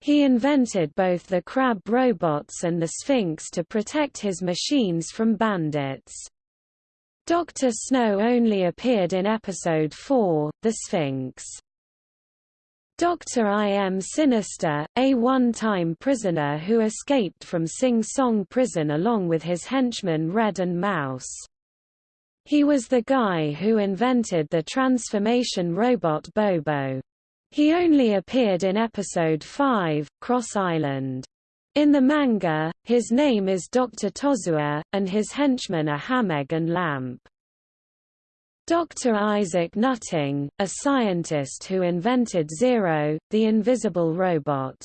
He invented both the crab robots and the Sphinx to protect his machines from bandits. Dr. Snow only appeared in episode 4, The Sphinx. Dr. I. M. Sinister, a one-time prisoner who escaped from Sing Song prison along with his henchman Red and Mouse. He was the guy who invented the transformation robot Bobo. He only appeared in episode 5, Cross Island. In the manga, his name is Dr. Tozua, and his henchmen are Hamegg and Lamp. Dr. Isaac Nutting, a scientist who invented Zero, the invisible robot.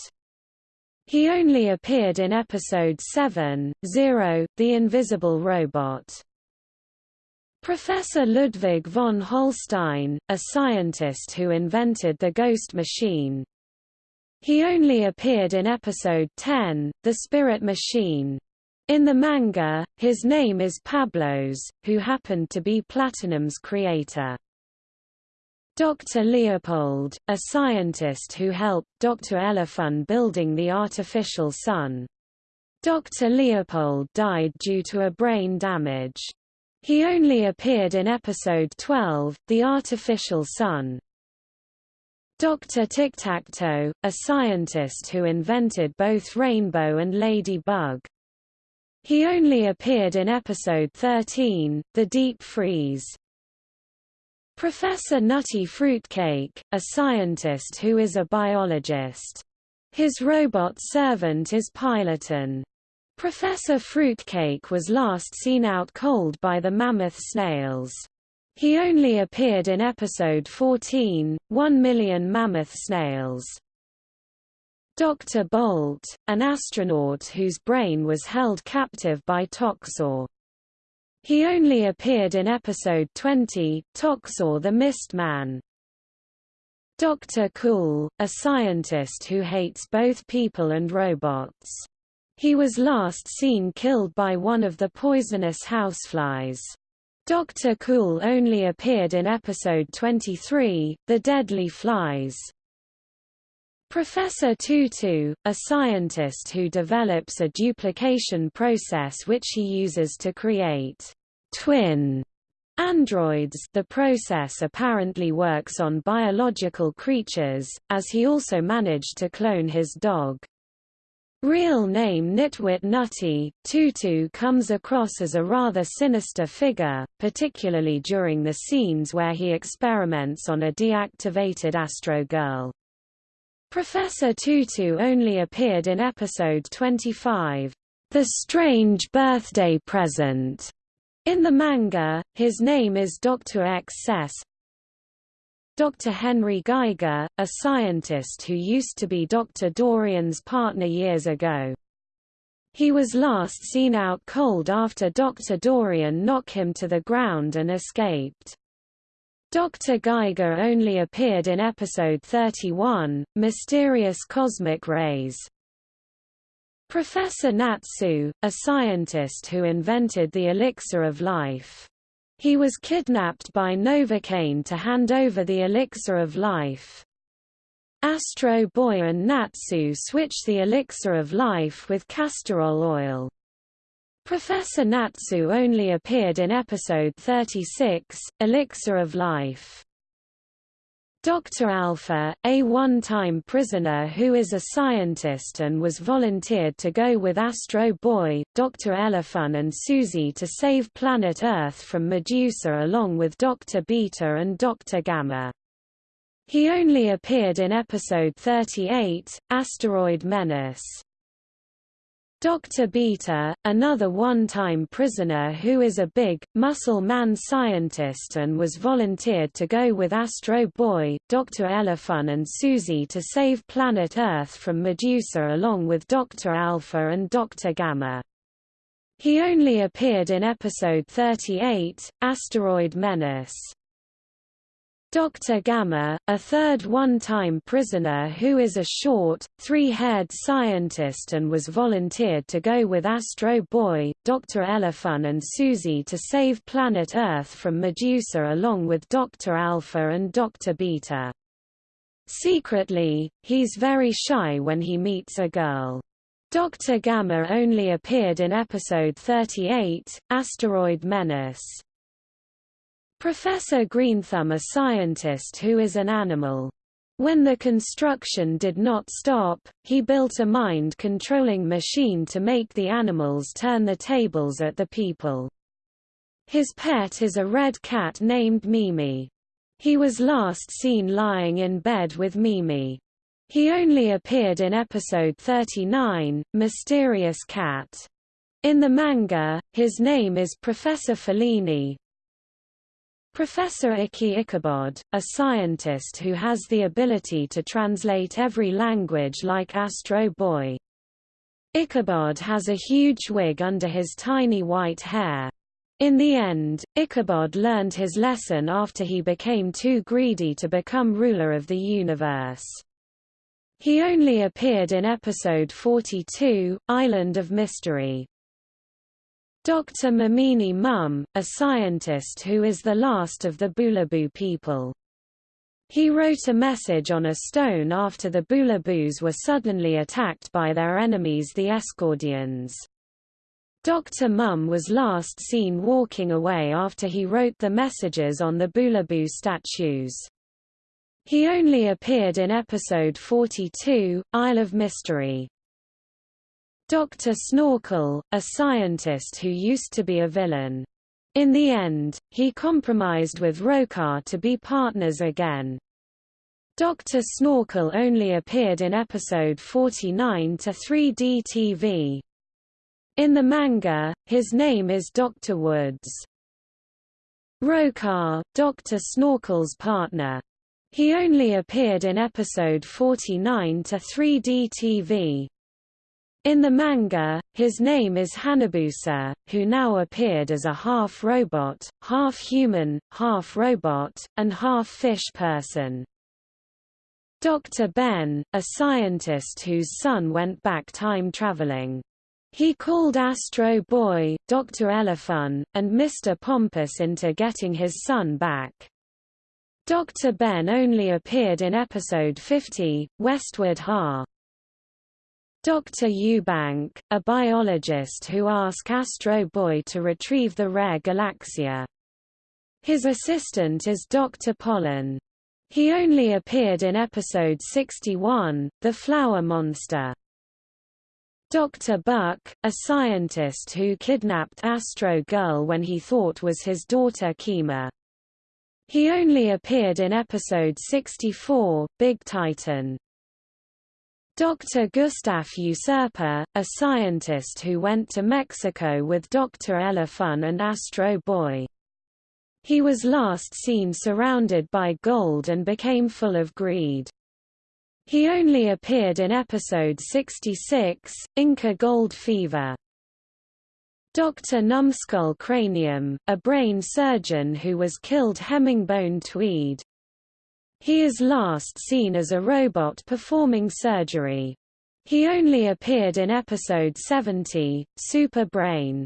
He only appeared in episode 7, Zero, the invisible robot. Professor Ludwig von Holstein, a scientist who invented the ghost machine. He only appeared in episode 10, The Spirit Machine. In the manga, his name is Pablos, who happened to be Platinum's creator. Dr. Leopold, a scientist who helped Dr. Elefun building the artificial sun. Dr. Leopold died due to a brain damage. He only appeared in episode 12, The Artificial Sun. Dr. Tic-Tac-Toe, a scientist who invented both Rainbow and Ladybug. He only appeared in episode 13, The Deep Freeze. Professor Nutty Fruitcake, a scientist who is a biologist. His robot servant is Piloton. Professor Fruitcake was last seen out cold by the mammoth snails. He only appeared in episode 14, One Million Mammoth Snails. Dr. Bolt, an astronaut whose brain was held captive by Toxor. He only appeared in episode 20, Toxor the Mist Man. Dr. Cool, a scientist who hates both people and robots. He was last seen killed by one of the poisonous houseflies. Dr. Cool only appeared in episode 23, The Deadly Flies. Professor Tutu, a scientist who develops a duplication process which he uses to create twin androids the process apparently works on biological creatures, as he also managed to clone his dog. Real name Nitwit Nutty, Tutu comes across as a rather sinister figure, particularly during the scenes where he experiments on a deactivated Astro Girl. Professor Tutu only appeared in episode 25, The Strange Birthday Present. In the manga, his name is Dr. X. Dr. Henry Geiger, a scientist who used to be Dr. Dorian's partner years ago. He was last seen out cold after Dr. Dorian knocked him to the ground and escaped. Dr. Geiger only appeared in episode 31, Mysterious Cosmic Rays. Professor Natsu, a scientist who invented the elixir of life. He was kidnapped by Novocaine to hand over the elixir of life. Astro Boy and Natsu switch the elixir of life with castor oil. Professor Natsu only appeared in episode 36, Elixir of Life. Dr. Alpha, a one-time prisoner who is a scientist and was volunteered to go with Astro Boy, Dr. Elefun and Susie to save planet Earth from Medusa along with Dr. Beta and Dr. Gamma. He only appeared in episode 38, Asteroid Menace. Dr. Beta, another one-time prisoner who is a big, muscle man scientist and was volunteered to go with Astro Boy, Dr. Elefun and Susie to save planet Earth from Medusa along with Dr. Alpha and Dr. Gamma. He only appeared in episode 38, Asteroid Menace. Dr. Gamma, a third one-time prisoner who is a short, three-haired scientist and was volunteered to go with Astro Boy, Dr. Elefun and Susie to save planet Earth from Medusa along with Dr. Alpha and Dr. Beta. Secretly, he's very shy when he meets a girl. Dr. Gamma only appeared in episode 38, Asteroid Menace. Professor Greenthumb a scientist who is an animal. When the construction did not stop, he built a mind-controlling machine to make the animals turn the tables at the people. His pet is a red cat named Mimi. He was last seen lying in bed with Mimi. He only appeared in episode 39, Mysterious Cat. In the manga, his name is Professor Fellini. Professor Iki Ichabod, a scientist who has the ability to translate every language like Astro Boy. Ichabod has a huge wig under his tiny white hair. In the end, Ichabod learned his lesson after he became too greedy to become ruler of the universe. He only appeared in episode 42, Island of Mystery. Dr. Mamini Mum, a scientist who is the last of the Bulabu people. He wrote a message on a stone after the Bulabus were suddenly attacked by their enemies the Escordians. Dr. Mum was last seen walking away after he wrote the messages on the Bulabu statues. He only appeared in episode 42, Isle of Mystery. Dr. Snorkel, a scientist who used to be a villain. In the end, he compromised with Rokar to be partners again. Dr. Snorkel only appeared in episode 49 to 3D TV. In the manga, his name is Dr. Woods. Rokar, Dr. Snorkel's partner. He only appeared in episode 49 to 3D TV. In the manga, his name is Hanabusa, who now appeared as a half-robot, half-human, half-robot, and half-fish person. Dr. Ben, a scientist whose son went back time traveling. He called Astro Boy, Dr. Elefun, and Mr. Pompous into getting his son back. Dr. Ben only appeared in episode 50, Westward Ha. Dr. Eubank, a biologist who asked Astro Boy to retrieve the rare Galaxia. His assistant is Dr. Pollen. He only appeared in episode 61, The Flower Monster. Dr. Buck, a scientist who kidnapped Astro Girl when he thought was his daughter Kima. He only appeared in episode 64, Big Titan. Dr. Gustaf Usurper, a scientist who went to Mexico with Dr. Elefun and Astro Boy. He was last seen surrounded by gold and became full of greed. He only appeared in episode 66, Inca Gold Fever. Dr. Numbskull Cranium, a brain surgeon who was killed Hemingbone Tweed. He is last seen as a robot performing surgery. He only appeared in episode 70, Super Brain.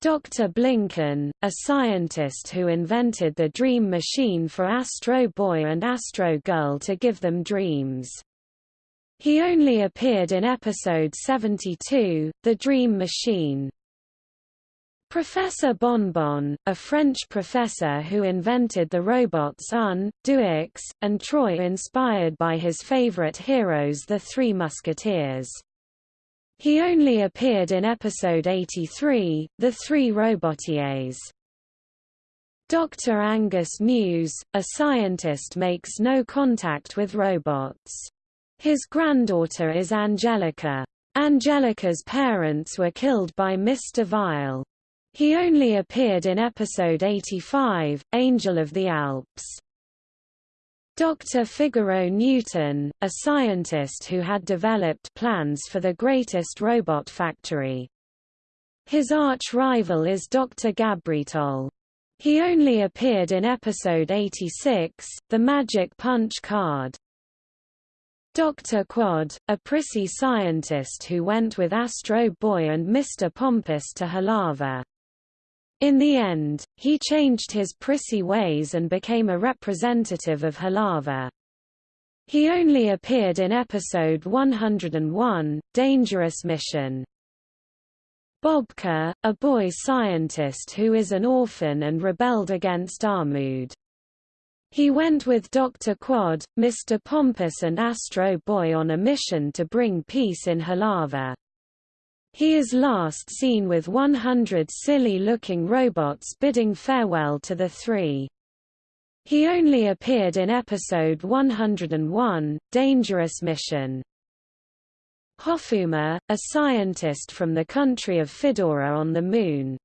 Dr. Blinken, a scientist who invented the Dream Machine for Astro Boy and Astro Girl to give them dreams. He only appeared in episode 72, The Dream Machine. Professor Bonbon, a French professor who invented the robots Un, Deux, and Trois inspired by his favorite heroes the Three Musketeers. He only appeared in episode 83, The Three Robotiers. Dr. Angus News, a scientist makes no contact with robots. His granddaughter is Angelica. Angelica's parents were killed by Mr. Vile. He only appeared in episode 85, Angel of the Alps. Dr. Figaro Newton, a scientist who had developed plans for the greatest robot factory. His arch-rival is Dr. Gabritol. He only appeared in episode 86, The Magic Punch Card. Dr. Quad, a prissy scientist who went with Astro Boy and Mr. Pompous to Halava. In the end, he changed his prissy ways and became a representative of Halava. He only appeared in episode 101, Dangerous Mission. Bobka, a boy scientist who is an orphan and rebelled against Armud. He went with Dr. Quad, Mr. Pompous and Astro Boy on a mission to bring peace in Halava. He is last seen with 100 silly-looking robots bidding farewell to the three. He only appeared in episode 101, Dangerous Mission. Hofuma, a scientist from the country of Fedora on the Moon.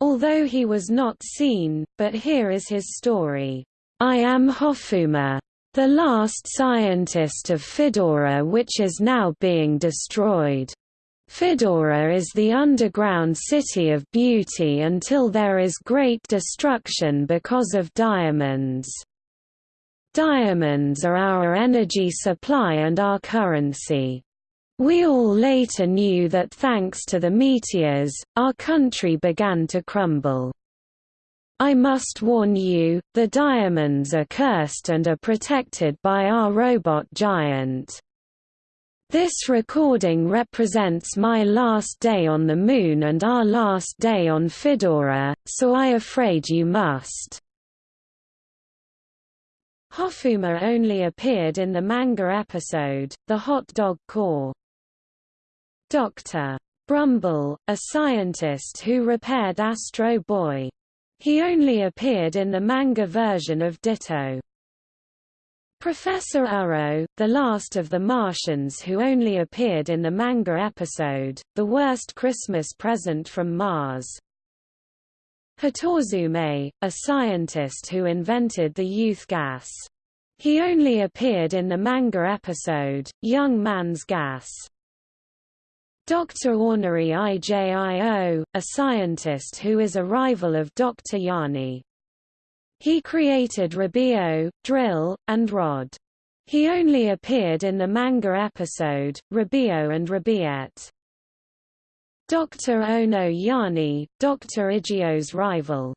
Although he was not seen, but here is his story. I am Hofuma, the last scientist of Fedora which is now being destroyed. Fedora is the underground city of beauty until there is great destruction because of diamonds. Diamonds are our energy supply and our currency. We all later knew that thanks to the meteors, our country began to crumble. I must warn you, the diamonds are cursed and are protected by our robot giant. This recording represents my last day on the Moon and our last day on Fedora, so I afraid you must. Hofuma only appeared in the manga episode, The Hot Dog Corps. Dr. Brumble, a scientist who repaired Astro Boy. He only appeared in the manga version of Ditto. Professor Uro, the last of the Martians who only appeared in the manga episode, The Worst Christmas Present from Mars. Hatozume, a scientist who invented the youth gas. He only appeared in the manga episode, Young Man's Gas. Dr. Ornery Ijio, a scientist who is a rival of Dr. Yanni. He created Rabio, Drill, and Rod. He only appeared in the manga episode, Rabio and Rabiette. Dr. Ono Yani, Dr. Igio's rival.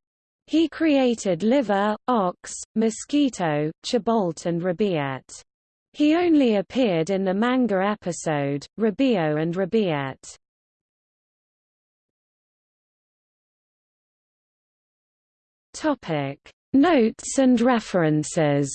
He created Liver, Ox, Mosquito, Chabolt and Rabiette. He only appeared in the manga episode, Rabio and Rabiette. Topic Notes and references